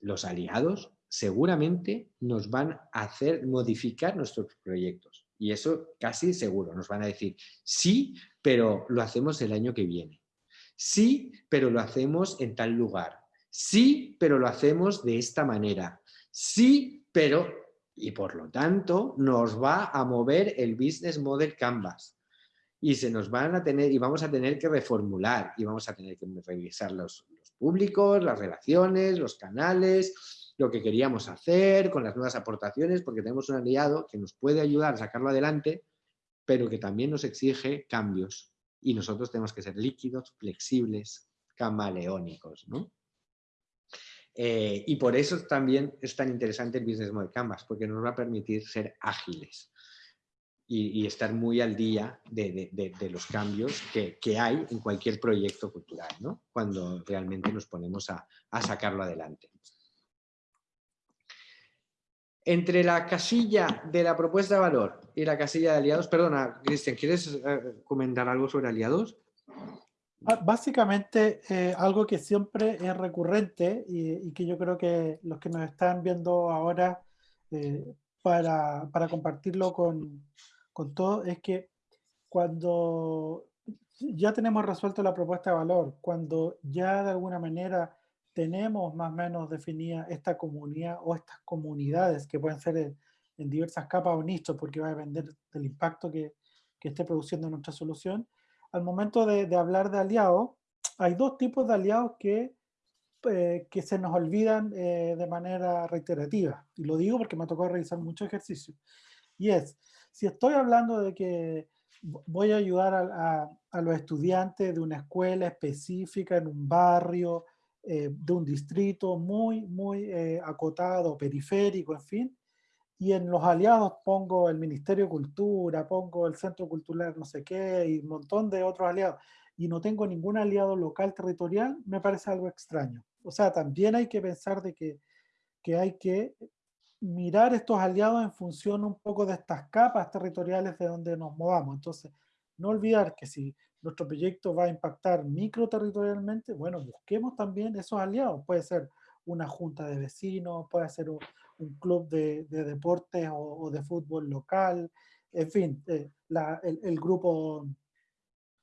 los aliados seguramente nos van a hacer modificar nuestros proyectos y eso casi seguro, nos van a decir, sí, pero lo hacemos el año que viene. Sí, pero lo hacemos en tal lugar. Sí, pero lo hacemos de esta manera. Sí, pero, y por lo tanto, nos va a mover el Business Model Canvas. Y se nos van a tener, y vamos a tener que reformular, y vamos a tener que revisar los, los públicos, las relaciones, los canales, lo que queríamos hacer, con las nuevas aportaciones, porque tenemos un aliado que nos puede ayudar a sacarlo adelante, pero que también nos exige cambios. Y nosotros tenemos que ser líquidos, flexibles, camaleónicos. ¿no? Eh, y por eso también es tan interesante el Business Model Canvas, porque nos va a permitir ser ágiles y, estar muy al día de, los cambios que, hay en cualquier proyecto cultural, ¿no? cuando realmente nos ponemos a, sacarlo adelante. Entre la casilla de la propuesta de valor y la casilla de aliados, perdona, Cristian, ¿quieres eh, comentar algo sobre aliados? Ah, básicamente, eh, algo que siempre es recurrente y, que yo creo que los que nos están viendo ahora eh, para, para, compartirlo con, con todos es que cuando ya tenemos resuelto la propuesta de valor, cuando ya de alguna manera tenemos más o menos definida esta comunidad o estas comunidades que pueden ser en, en diversas capas o nichos porque va a depender del impacto que, que esté produciendo nuestra solución, al momento de, hablar de aliados, hay dos tipos de aliados que, eh, que se nos olvidan eh, de manera reiterativa. Y lo digo porque me tocado realizar muchos ejercicios. Y es, si estoy hablando de que voy a ayudar a, a, los estudiantes de una escuela específica en un barrio, eh, de un distrito muy, muy acotado, periférico, en fin, y en los aliados pongo el Ministerio de Cultura, pongo el Centro Cultural no sé qué, y un montón de otros aliados, y no tengo ningún aliado local territorial, me parece algo extraño. O sea, también hay que pensar de que, que hay que mirar estos aliados en función un poco de estas capas territoriales de donde nos movamos. Entonces, no olvidar que si nuestro proyecto va a impactar microterritorialmente, bueno, busquemos también esos aliados. Puede ser una junta de vecinos, puede ser un, un club de, de deportes o, de fútbol local, en fin, eh, la, el, grupo,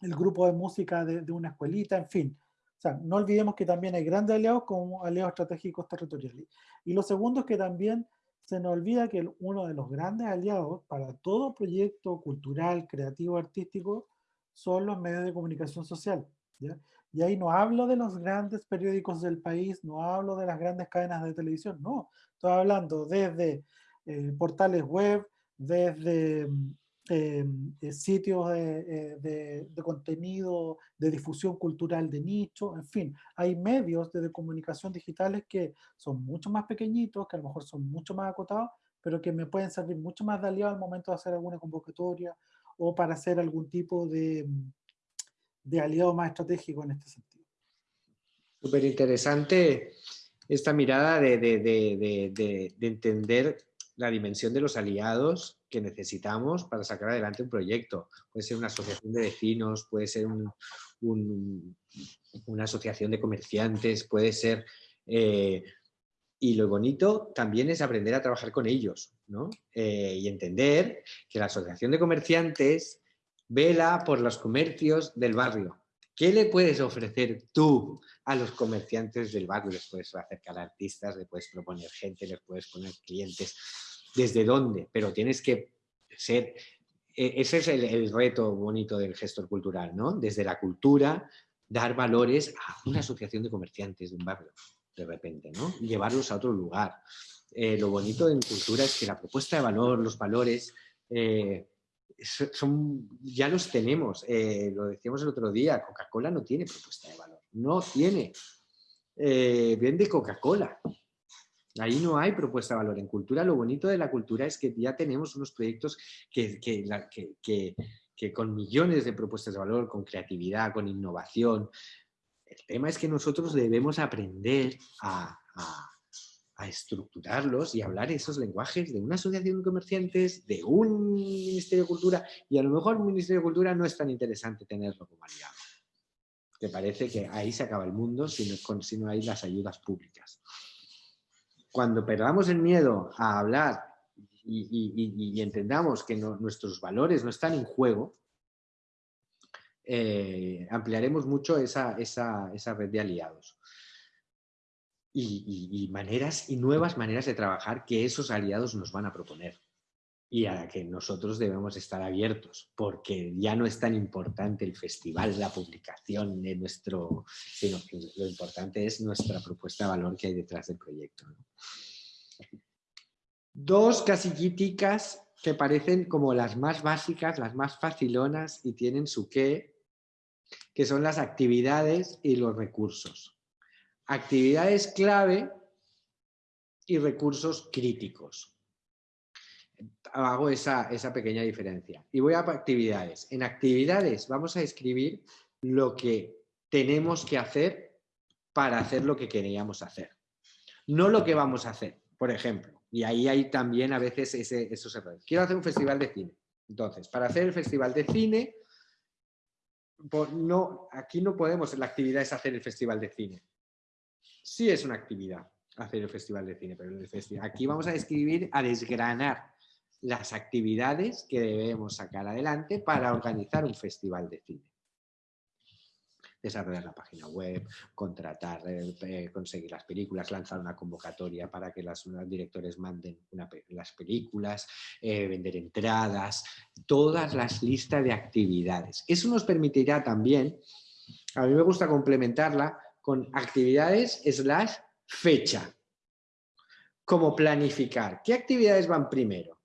el grupo de música de, de, una escuelita, en fin. O sea, no olvidemos que también hay grandes aliados como aliados estratégicos territoriales. Y lo segundo es que también se nos olvida que uno de los grandes aliados para todo proyecto cultural, creativo, artístico, son los medios de comunicación social. ¿ya? Y ahí no hablo de los grandes periódicos del país, no hablo de las grandes cadenas de televisión, no. Estoy hablando desde eh, portales web, desde mm, em, eh, sitios eh, de, de, contenido, de difusión cultural de nicho, en fin, hay medios de, comunicación digitales que son mucho más pequeñitos, que a lo mejor son mucho más acotados, pero que me pueden servir mucho más de aliado al momento de hacer alguna convocatoria o para hacer algún tipo de, mm, de aliado más estratégico en este sentido. Súper interesante esta mirada de, entender la dimensión de los aliados que necesitamos para sacar adelante un proyecto. Puede ser una asociación de vecinos, puede ser una asociación de comerciantes, puede ser... Eh, y lo bonito también es aprender a trabajar con ellos Eh, y entender que la asociación de comerciantes vela por los comercios del barrio. ¿Qué le puedes ofrecer tú a los comerciantes del barrio? Les puedes acercar artistas, les puedes proponer gente, les puedes poner clientes. ¿Desde dónde? Pero tienes que ser... E, ese es el, reto bonito del gestor cultural, ¿no? Desde la cultura, dar valores a una asociación de comerciantes de un barrio, de repente, ¿no? Llevarlos a otro lugar. Eh, lo bonito en cultura es que la propuesta de valor, los valores, eh, son, ya los tenemos. Eh, lo decíamos el otro día, Coca-Cola no tiene propuesta de valor. No tiene. Vende Coca-Cola. Ahí no hay propuesta de valor. En cultura, lo bonito de la cultura es que ya tenemos unos proyectos que, que, que, con millones de propuestas de valor, con creatividad, con innovación. El tema es que nosotros debemos aprender a estructurarlos y hablar esos lenguajes de una asociación de comerciantes, de un Ministerio de Cultura, y a lo mejor un Ministerio de Cultura no es tan interesante tenerlo como aliado. Que parece que ahí se acaba el mundo si no, si no hay las ayudas públicas. Cuando perdamos el miedo a hablar y, entendamos que nuestros valores no están en juego, eh, ampliaremos mucho esa, esa, esa red de aliados. Y, maneras y nuevas maneras de trabajar que esos aliados nos van a proponer y a la que nosotros debemos estar abiertos, porque ya no es tan importante el festival, la publicación de nuestro, sino que lo importante es nuestra propuesta de valor que hay detrás del proyecto. Dos casillitas que parecen como las más básicas, las más facilonas y tienen su qué, que son las actividades y los recursos. Actividades clave y recursos críticos. Hago esa, esa pequeña diferencia. Y voy a actividades. En actividades vamos a escribir lo que tenemos que hacer para hacer lo que queríamos hacer. No lo que vamos a hacer, por ejemplo. Y ahí hay también a veces ese, esos errores. Quiero hacer un festival de cine. Entonces, para hacer el festival de cine, no, aquí no podemos, la actividad es hacer el festival de cine. Sí es una actividad hacer el festival de cine, pero festival, aquí vamos a describir, a desgranar las actividades que debemos sacar adelante para organizar un festival de cine desarrollar la página web, contratar, eh, conseguir las películas, lanzar una convocatoria para que los directores manden las películas, eh, vender entradas, todas las listas de actividades. Eso nos permitirá también, a mí me gusta complementarla con actividades slash fecha. Como planificar. ¿Qué actividades van primero?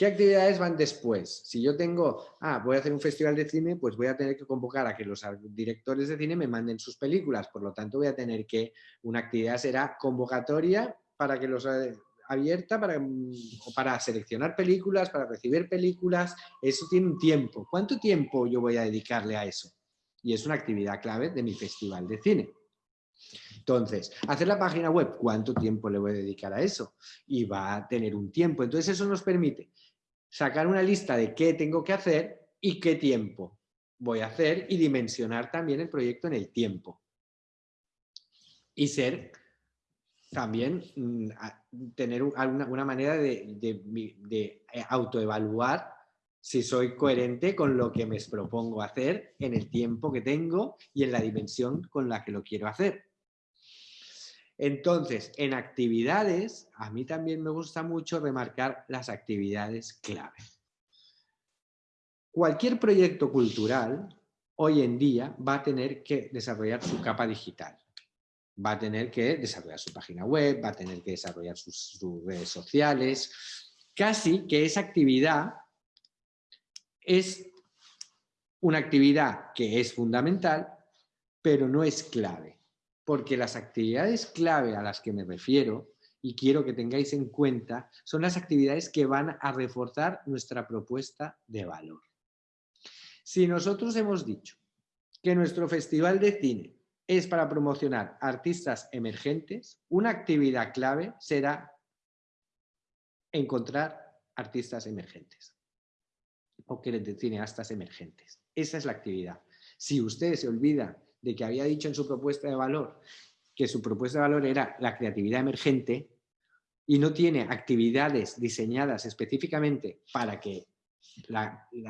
¿Qué actividades van después? Si yo tengo, ah, voy a hacer un festival de cine, pues voy a tener que convocar a que los directores de cine me manden sus películas. Por lo tanto, voy a tener que, una actividad será convocatoria para que los eh, abierta para, mm, para seleccionar películas, para recibir películas. Eso tiene un tiempo. ¿Cuánto tiempo yo voy a dedicarle a eso? Y es una actividad clave de mi festival de cine. Entonces, hacer la página web, ¿cuánto tiempo le voy a dedicar a eso? Y va a tener un tiempo. Entonces, eso nos permite sacar una lista de qué tengo que hacer y qué tiempo voy a hacer y dimensionar también el proyecto en el tiempo. Y ser también mm, tener una, manera de, de, eh, autoevaluar si soy coherente con lo que me propongo hacer en el tiempo que tengo y en la dimensión con la que lo quiero hacer. Entonces, en actividades, a mí también me gusta mucho remarcar las actividades clave. Cualquier proyecto cultural hoy en día va a tener que desarrollar su capa digital. Va a tener que desarrollar su página web, va a tener que desarrollar sus, redes sociales. Casi que esa actividad es una actividad que es fundamental, pero no es clave porque las actividades clave a las que me refiero y quiero que tengáis en cuenta son las actividades que van a reforzar nuestra propuesta de valor. Si nosotros hemos dicho que nuestro festival de cine es para promocionar artistas emergentes, una actividad clave será encontrar artistas emergentes o que cineastas emergentes. Esa es la actividad. Si usted se olvida de que había dicho en su propuesta de valor que su propuesta de valor era la creatividad emergente y no tiene actividades diseñadas específicamente para que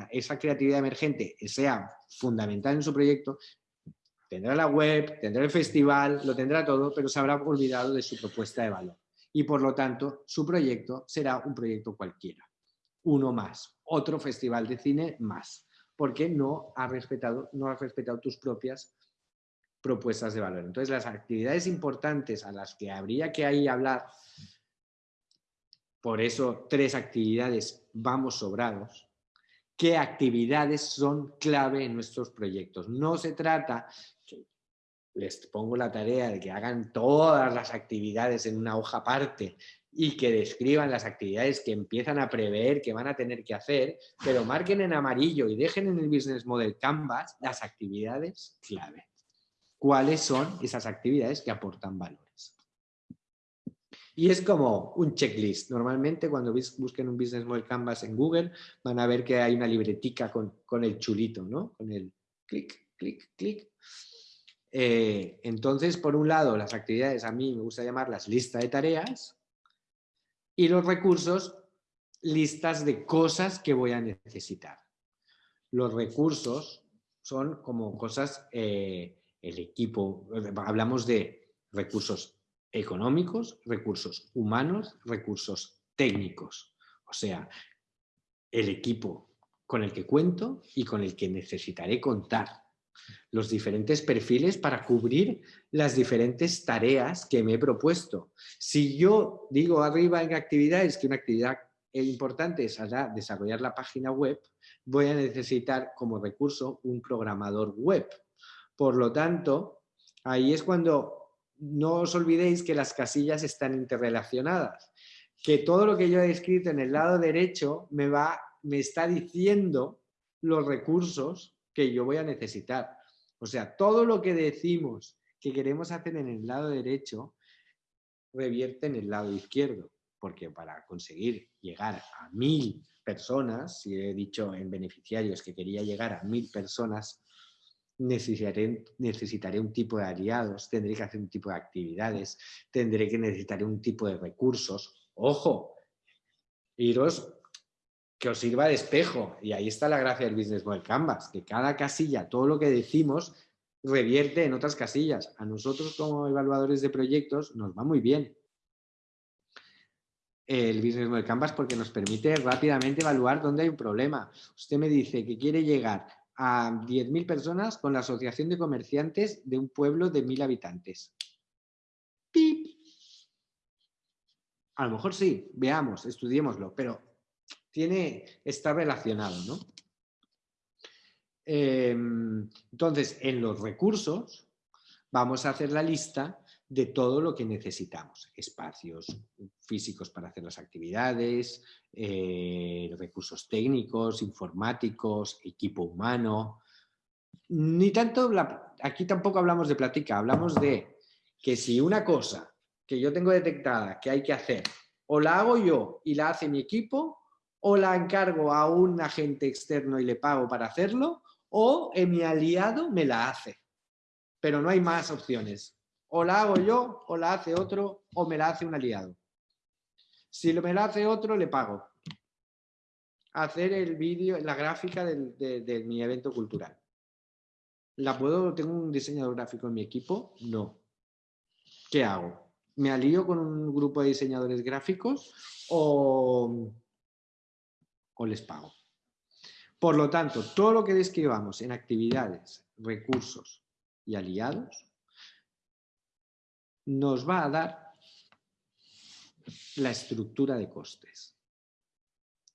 esa creatividad emergente sea fundamental en su proyecto, tendrá la web, tendrá el festival, lo tendrá todo, pero se habrá olvidado de su propuesta de valor. Y por lo tanto, su proyecto será un proyecto cualquiera. Uno más, otro festival de cine más, porque no ha respetado, no ha respetado tus propias propuestas de valor. Entonces, las actividades importantes a las que habría que ahí hablar, por eso tres actividades vamos sobrados, qué actividades son clave en nuestros proyectos. No se trata, les pongo la tarea de que hagan todas las actividades en una hoja aparte y que describan las actividades que empiezan a prever que van a tener que hacer, pero marquen en amarillo y dejen en el Business Model Canvas las actividades clave cuáles son esas actividades que aportan valores. Y es como un checklist. Normalmente cuando busquen un Business Model Canvas en Google van a ver que hay una libretica con, el chulito, ¿no? Con el clic, clic, clic. Eh, entonces, por un lado, las actividades a mí me gusta llamarlas lista de tareas y los recursos, listas de cosas que voy a necesitar. Los recursos son como cosas... Eh, el equipo, hablamos de recursos económicos, recursos humanos, recursos técnicos. O sea, el equipo con el que cuento y con el que necesitaré contar. Los diferentes perfiles para cubrir las diferentes tareas que me he propuesto. Si yo digo arriba en actividades que una actividad importante es desarrollar la página web, voy a necesitar como recurso un programador web. Por lo tanto, ahí es cuando no os olvidéis que las casillas están interrelacionadas, que todo lo que yo he escrito en el lado derecho me, va, me está diciendo los recursos que yo voy a necesitar. O sea, todo lo que decimos que queremos hacer en el lado derecho revierte en el lado izquierdo, porque para conseguir llegar a mil personas, si he dicho en beneficiarios que quería llegar a mil personas, necesitaré, necesitaré un tipo de aliados, tendré que hacer un tipo de actividades, tendré que necesitar un tipo de recursos. ¡Ojo! Iros que os sirva de espejo. Y ahí está la gracia del Business Model Canvas, que cada casilla, todo lo que decimos, revierte en otras casillas. A nosotros como evaluadores de proyectos nos va muy bien el Business Model Canvas porque nos permite rápidamente evaluar dónde hay un problema. Usted me dice que quiere llegar a 10.000 personas con la Asociación de Comerciantes de un pueblo de 1.000 habitantes. ¡Pip! A lo mejor sí, veamos, estudiémoslo, pero tiene, está relacionado, ¿no? Em, entonces, en los recursos vamos a hacer la lista de todo lo que necesitamos. Espacios físicos para hacer las actividades, eh, recursos técnicos, informáticos, equipo humano. Ni tanto, aquí tampoco hablamos de plática, hablamos de que si una cosa que yo tengo detectada que hay que hacer, o la hago yo y la hace mi equipo, o la encargo a un agente externo y le pago para hacerlo, o mi aliado me la hace. Pero no hay más opciones o la hago yo, o la hace otro, o me la hace un aliado. Si me la hace otro, le pago. Hacer el vídeo, la gráfica de, mi evento cultural. ¿La puedo, tengo un diseñador gráfico en mi equipo? No. ¿Qué hago? ¿Me alío con un grupo de diseñadores gráficos o, o les pago? Por lo tanto, todo lo que describamos en actividades, recursos y aliados nos va a dar la estructura de costes.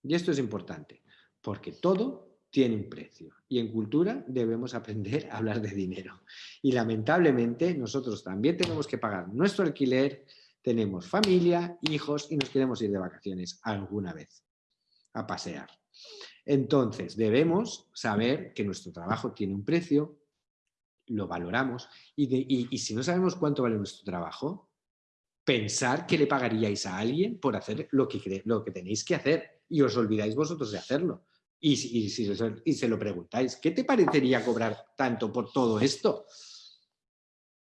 Y esto es importante, porque todo tiene un precio. Y en cultura debemos aprender a hablar de dinero. Y lamentablemente nosotros también tenemos que pagar nuestro alquiler, tenemos familia, hijos y nos queremos ir de vacaciones alguna vez a pasear. Entonces debemos saber que nuestro trabajo tiene un precio, lo valoramos y, si no sabemos cuánto vale nuestro trabajo, pensar que le pagaríais a alguien por hacer lo que, lo que tenéis que hacer y os olvidáis vosotros de hacerlo. Y, si, y se lo preguntáis, ¿qué te parecería cobrar tanto por todo esto?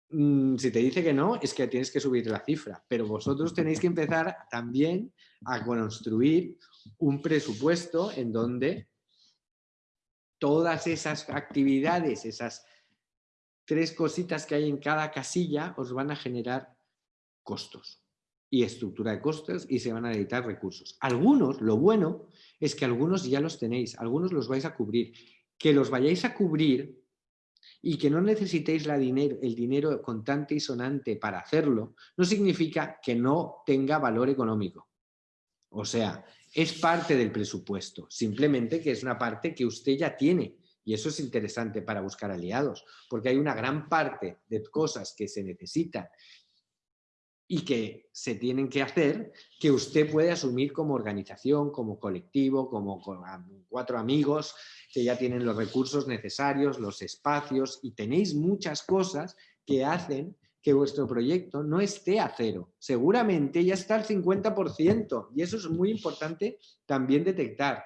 Mm, si te dice que no, es que tienes que subir la cifra, pero vosotros tenéis que empezar también a construir un presupuesto en donde todas esas actividades, esas tres cositas que hay en cada casilla os van a generar costos y estructura de costos y se van a editar recursos. Algunos, lo bueno es que algunos ya los tenéis, algunos los vais a cubrir. Que los vayáis a cubrir y que no necesitéis la el dinero contante y sonante para hacerlo, no significa que no tenga valor económico. O sea, es parte del presupuesto, simplemente que es una parte que usted ya tiene y eso es interesante para buscar aliados, porque hay una gran parte de cosas que se necesitan y que se tienen que hacer que usted puede asumir como organización, como colectivo, como cuatro amigos que ya tienen los recursos necesarios, los espacios y tenéis muchas cosas que hacen que vuestro proyecto no esté a cero. Seguramente ya está al 50% y eso es muy importante también detectar.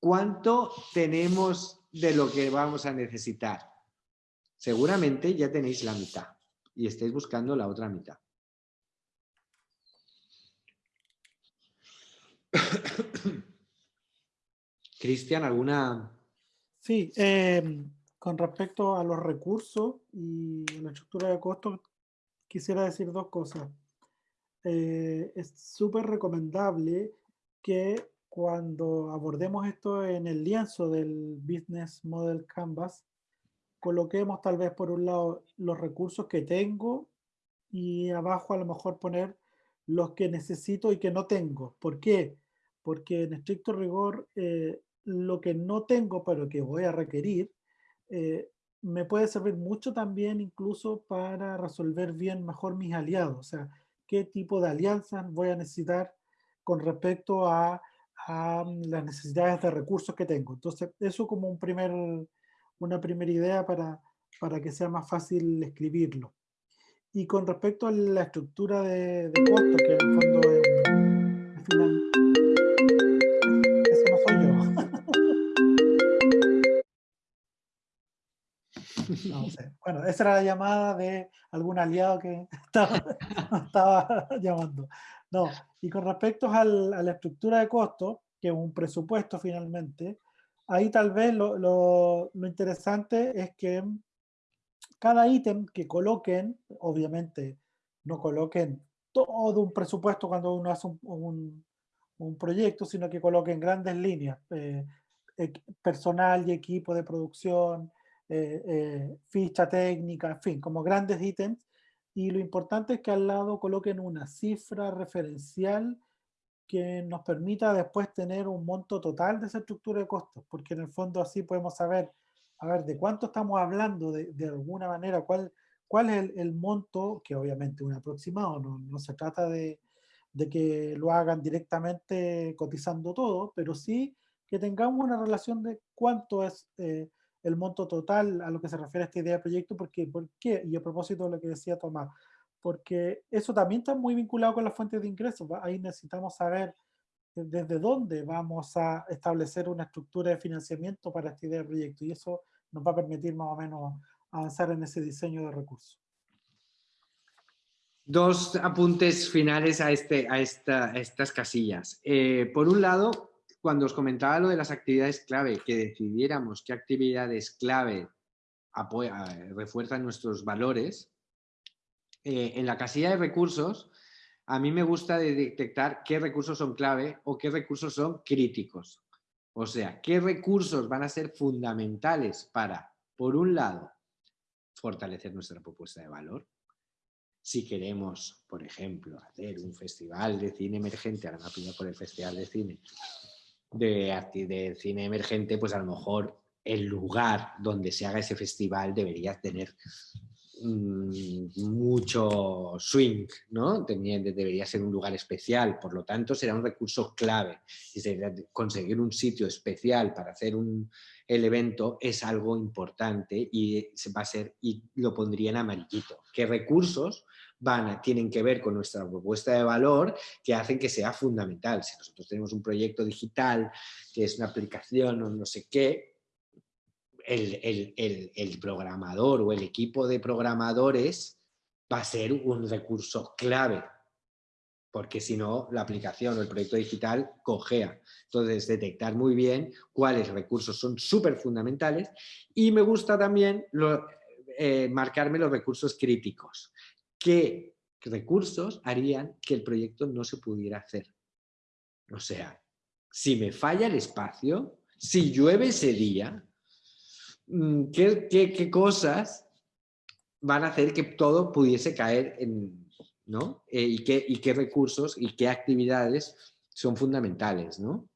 ¿Cuánto tenemos de lo que vamos a necesitar? Seguramente ya tenéis la mitad y estáis buscando la otra mitad. Cristian, ¿alguna...? Sí, em, con respecto a los recursos y la estructura de costos, quisiera decir dos cosas. Eh, es súper recomendable que cuando abordemos esto en el lienzo del Business Model Canvas, coloquemos tal vez por un lado los recursos que tengo y abajo a lo mejor poner los que necesito y que no tengo. ¿Por qué? Porque en estricto rigor eh, lo que no tengo pero que voy a requerir eh, me puede servir mucho también incluso para resolver bien mejor mis aliados. O sea, qué tipo de alianzas voy a necesitar con respecto a, las necesidades de recursos que tengo. Entonces, eso como un primer, una primera idea para, para que sea más fácil escribirlo. Y con respecto a la estructura de, de costos, que en el fondo es, final, eso no soy yo. No sé. Bueno, esa era la llamada de algún aliado que estaba, estaba llamando. No, y con respecto a la estructura de costos, que es un presupuesto finalmente, ahí tal vez lo, interesante es que cada ítem que coloquen, obviamente no coloquen todo un presupuesto cuando uno hace un, proyecto, sino que coloquen grandes líneas, eh, personal y equipo de producción, eh, eh, ficha técnica, en fin, como grandes ítems. Y lo importante es que al lado coloquen una cifra referencial que nos permita después tener un monto total de esa estructura de costos, porque en el fondo así podemos saber a ver, ¿de cuánto estamos hablando de, de alguna manera? ¿Cuál, cuál es el, monto? Que obviamente un aproximado, no, no se trata de, de, que lo hagan directamente cotizando todo, pero sí que tengamos una relación de cuánto es eh, el monto total a lo que se refiere a esta idea de proyecto, porque, ¿por qué? Y a propósito de lo que decía Tomás, porque eso también está muy vinculado con las fuentes de ingresos, ahí necesitamos saber desde dónde vamos a establecer una estructura de financiamiento para esta idea de proyecto y eso nos va a permitir más o menos avanzar en ese diseño de recursos. Dos apuntes finales a, este, a, estas casillas. Eh, por un lado, cuando os comentaba lo de las actividades clave, que decidiéramos qué actividades clave refuerzan nuestros valores, eh, en la casilla de recursos a mí me gusta detectar qué recursos son clave o qué recursos son críticos. O sea, qué recursos van a ser fundamentales para, por un lado, fortalecer nuestra propuesta de valor. Si queremos, por ejemplo, hacer un festival de cine emergente, ahora me por el festival de cine, de, de cine emergente, pues a lo mejor el lugar donde se haga ese festival debería tener Mm, mucho swing, ¿no? debería ser un lugar especial, por lo tanto será un recurso clave. Conseguir un sitio especial para hacer un, el evento es algo importante y va a ser, y lo pondría en amarillito. ¿Qué recursos van tienen que ver con nuestra propuesta de valor que hacen que sea fundamental? Si nosotros tenemos un proyecto digital que es una aplicación o no sé qué, el, programador o el equipo de programadores va a ser un recurso clave, porque si no, la aplicación o el proyecto digital cojea. Entonces, detectar muy bien cuáles recursos son súper fundamentales y me gusta también eh, marcarme los recursos críticos. ¿Qué recursos harían que el proyecto no se pudiera hacer? O sea, si me falla el espacio, si llueve ese día, Mm, ¿qué, cosas van a hacer que todo pudiese caer en, ¿no? Eh, y, qué, y, qué, recursos y qué actividades son fundamentales, ¿no?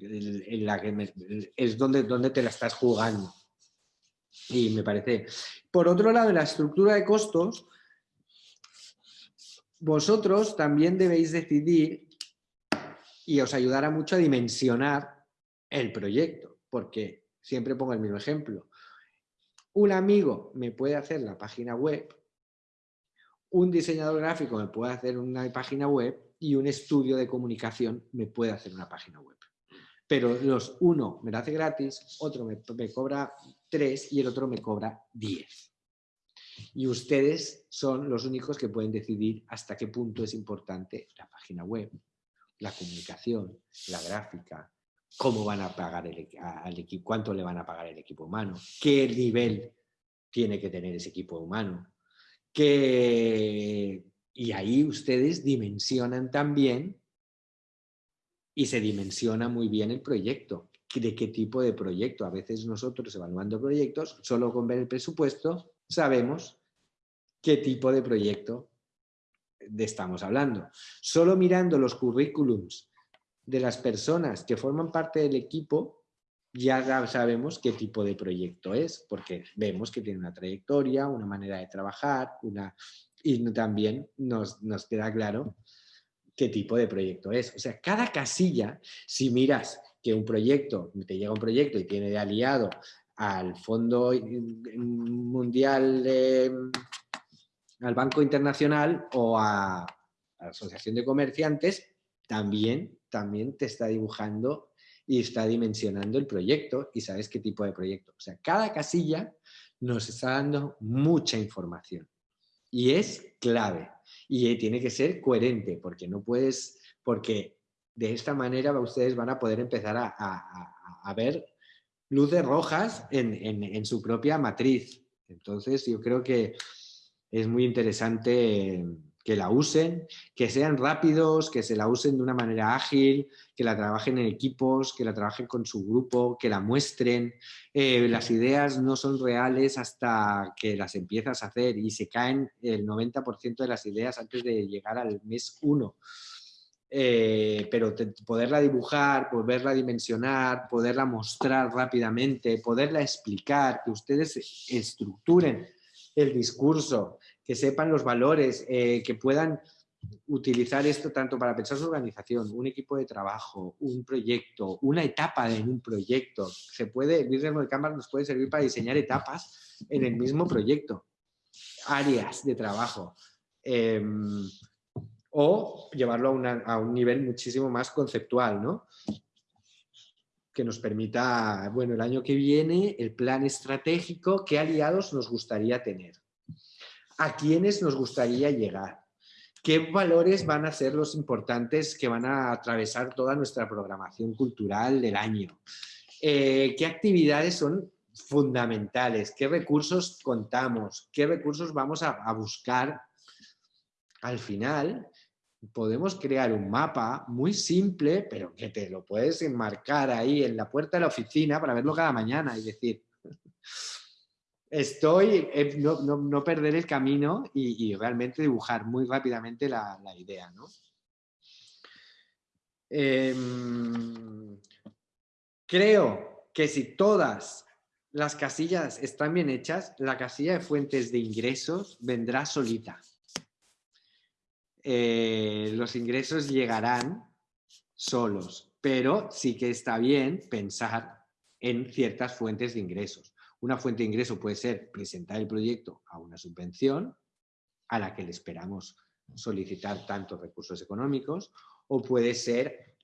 En la que es donde, donde te la estás jugando. Y me parece... Por otro lado, la estructura de costos, vosotros también debéis decidir y os ayudará mucho a dimensionar el proyecto, porque siempre pongo el mismo ejemplo. Un amigo me puede hacer la página web, un diseñador gráfico me puede hacer una página web y un estudio de comunicación me puede hacer una página web. Pero los uno me lo hace gratis, otro me, me cobra tres y el otro me cobra diez. Y ustedes son los únicos que pueden decidir hasta qué punto es importante la página web, la comunicación, la gráfica, cómo van a pagar el, equipo, cuánto le van a pagar el equipo humano, qué nivel tiene que tener ese equipo humano, que, y ahí ustedes dimensionan también y se dimensiona muy bien el proyecto. ¿De qué tipo de proyecto? A veces nosotros evaluando proyectos, solo con ver el presupuesto, sabemos qué tipo de proyecto estamos hablando. Solo mirando los currículums de las personas que forman parte del equipo, ya sabemos qué tipo de proyecto es, porque vemos que tiene una trayectoria, una manera de trabajar, una... y también nos, nos queda claro qué tipo de proyecto es. O sea, cada casilla, si miras que un proyecto, te llega un proyecto y tiene de aliado al Fondo Mundial, al Banco Internacional o a, la Asociación de Comerciantes, también, también te está dibujando y está dimensionando el proyecto y sabes qué tipo de proyecto. O sea, cada casilla nos está dando mucha información y es clave y tiene que ser coherente porque no puedes, porque de esta manera ustedes van a poder empezar a, ver luces rojas en, en su propia matriz. Entonces yo creo que es muy interesante que la usen, que sean rápidos, que se la usen de una manera ágil, que la trabajen en equipos, que la trabajen con su grupo, que la muestren. Eh, las ideas no son reales hasta que las empiezas a hacer y se caen el 90% de las ideas antes de llegar al mes 1. Eh, pero poderla dibujar, poderla dimensionar, poderla mostrar rápidamente, poderla explicar, que ustedes estructuren el discurso, que sepan los valores, eh, que puedan utilizar esto tanto para pensar su organización, un equipo de trabajo, un proyecto, una etapa en un proyecto. Se puede, el de Canvas nos puede servir para diseñar etapas en el mismo proyecto, áreas de trabajo. Em, o llevarlo a, a, un nivel muchísimo más conceptual, ¿no? que nos permita, bueno, el año que viene, el plan estratégico, qué aliados nos gustaría tener a quiénes nos gustaría llegar, qué valores van a ser los importantes que van a atravesar toda nuestra programación cultural del año, eh, qué actividades son fundamentales, qué recursos contamos, qué recursos vamos a, a buscar. Al final, podemos crear un mapa muy simple, pero que te lo puedes enmarcar ahí en la puerta de la oficina para verlo cada mañana y decir, estoy, eh, no, perder el camino y, realmente dibujar muy rápidamente la, idea. Em, creo que si todas las casillas están bien hechas, la casilla de fuentes de ingresos vendrá solita. Eh, los ingresos llegarán solos, pero sí que está bien pensar en ciertas fuentes de ingresos. Una fuente de ingreso puede ser presentar el proyecto a una subvención a la que le esperamos solicitar tantos recursos económicos o puede ser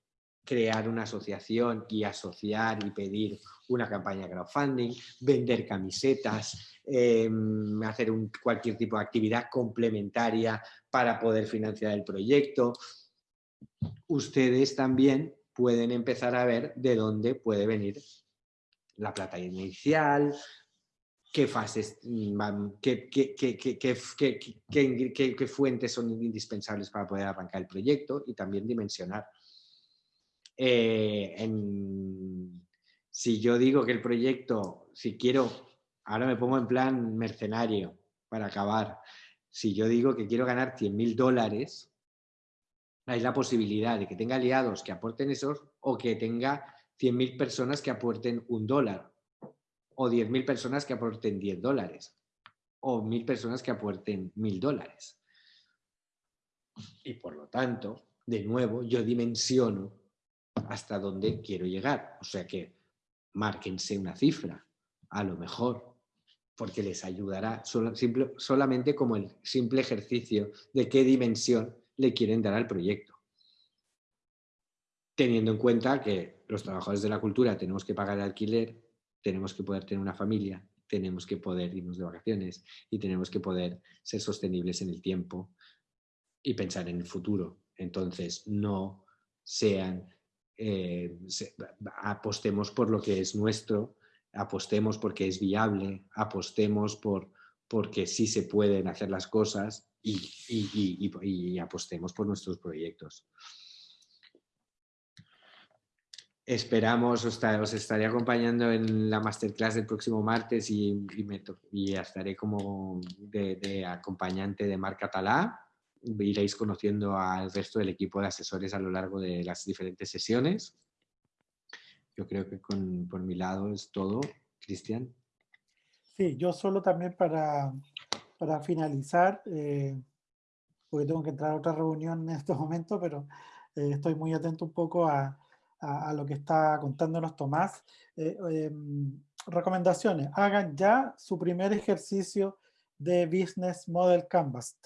crear una asociación y asociar y pedir una campaña de crowdfunding, vender camisetas, em, hacer cualquier tipo de actividad complementaria para poder financiar el proyecto. Ustedes también pueden empezar a ver de dónde puede venir la plata inicial, qué fases, mm, qué, qué, fuentes son indispensables para poder arrancar el proyecto y también dimensionar. Eh, si yo digo que el proyecto, si quiero, ahora me pongo en plan mercenario para acabar, si yo digo que quiero ganar 100 mil dólares, hay la posibilidad de que tenga aliados que aporten esos o que tenga 100.000 personas que aporten un dólar, o 10.000 personas que aporten 10 dólares, o 1.000 personas que aporten 1.000 dólares. Y por lo tanto, de nuevo, yo dimensiono hasta dónde quiero llegar. O sea que márquense una cifra, a lo mejor, porque les ayudará solamente como el simple ejercicio de qué dimensión le quieren dar al proyecto. Teniendo en cuenta que los trabajadores de la cultura tenemos que pagar el alquiler, tenemos que poder tener una familia, tenemos que poder irnos de vacaciones y tenemos que poder ser sostenibles en el tiempo y pensar en el futuro. Entonces, no sean, eh, apostemos por lo que es nuestro, apostemos porque es viable, apostemos por, porque sí se pueden hacer las cosas y, apostemos por nuestros proyectos. Esperamos, os, estaré acompañando en la masterclass del próximo martes y, estaré como de, acompañante de Marc Catalá. Iréis conociendo al resto del equipo de asesores a lo largo de las diferentes sesiones. Yo creo que por mi lado es todo. Cristian. Sí, yo solo también para, para finalizar, eh, porque tengo que entrar a otra reunión en estos momentos, pero eh, estoy muy atento un poco a, a, lo que está contándonos Tomás. Eh, em, recomendaciones, hagan ya su primer ejercicio de Business Model Canvas.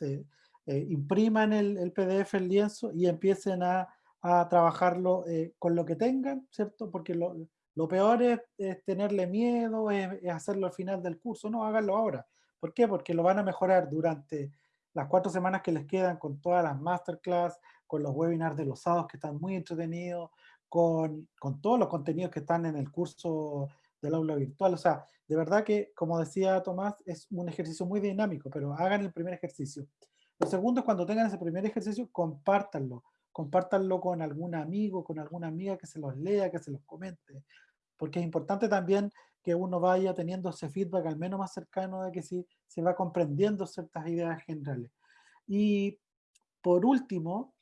Impriman el, el, PDF, el lienzo y empiecen a, a trabajarlo con lo que tengan, ¿cierto? Porque lo, lo peor es, tenerle miedo, es, hacerlo al final del curso. No, háganlo ahora. ¿Por qué? Porque lo van a mejorar durante las cuatro semanas que les quedan con todas las masterclass, con los webinars de los sábados que están muy entretenidos, con, con todos los contenidos que están en el curso del aula virtual. O sea, de verdad que, como decía Tomás, es un ejercicio muy dinámico, pero hagan el primer ejercicio. Lo segundo es cuando tengan ese primer ejercicio, compártanlo. Compártanlo con algún amigo, con alguna amiga que se los lea, que se los comente porque es importante también que uno vaya teniendo ese feedback al menos más cercano de que sí se va comprendiendo ciertas ideas generales. Y por último,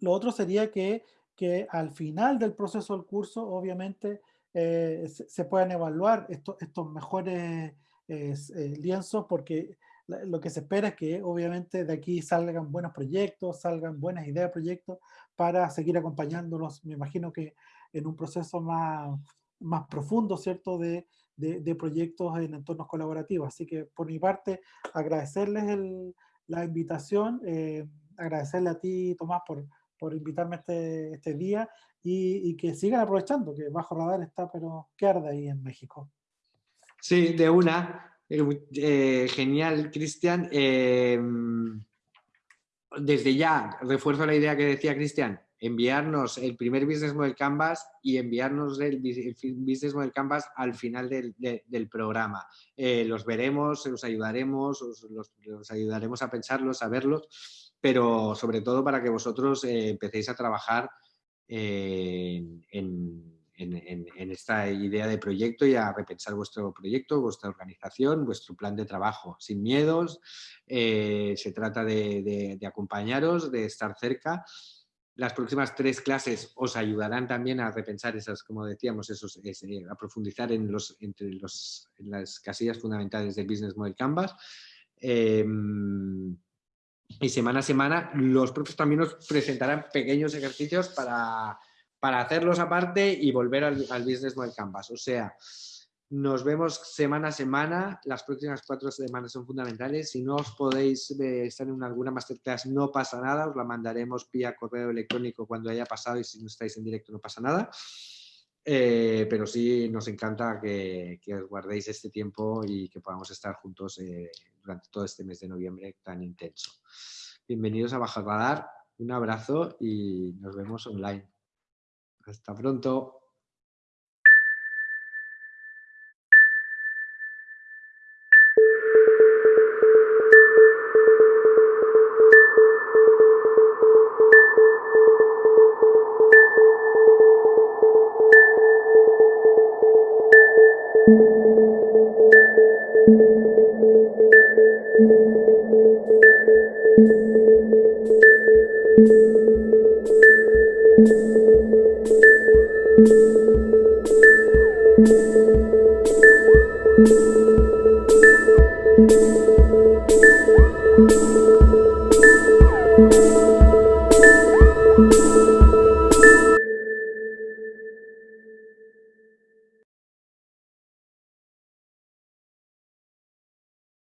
lo otro sería que, que al final del proceso del curso, obviamente, eh, se, puedan evaluar estos, estos mejores eh, lienzos, porque lo que se espera es que obviamente de aquí salgan buenos proyectos, salgan buenas ideas de proyectos para seguir acompañándolos. Me imagino que en un proceso más, más profundo, ¿cierto?, de, de, proyectos en entornos colaborativos. Así que por mi parte, agradecerles la invitación, eh, agradecerle a ti, Tomás, por, por invitarme este, este día y, y, que sigan aprovechando, que Bajo Radar está, pero que arde ahí en México. Sí, de una. Eh, eh, genial, Cristian. desde ya, refuerzo la idea que decía Cristian, enviarnos el primer Business Model Canvas y enviarnos el Business Model Canvas al final del, programa. Eh, los veremos, os ayudaremos, os, los, ayudaremos a pensarlos, a verlos, pero sobre todo para que vosotros empecéis a trabajar en, esta idea de proyecto y a repensar vuestro proyecto, vuestra organización, vuestro plan de trabajo, sin miedos. Eh, se trata de acompañaros, de estar cerca las próximas tres clases os ayudarán también a repensar esas, como decíamos, esos, eh, a profundizar en, los, entre los, las casillas fundamentales del Business Model Canvas. Em, y semana a semana los profes también nos presentarán pequeños ejercicios para, para hacerlos aparte y volver al, Business Model Canvas. O sea, nos vemos semana a semana. Las próximas cuatro semanas son fundamentales. Si no os podéis eh, estar en alguna masterclass, no pasa nada. Os la mandaremos vía correo electrónico cuando haya pasado y si no estáis en directo no pasa nada. Eh, pero sí nos encanta que, os guardéis este tiempo y que podamos estar juntos eh, durante todo este mes de noviembre tan intenso. Bienvenidos a Baja Radar. Un abrazo y nos vemos online. Hasta pronto.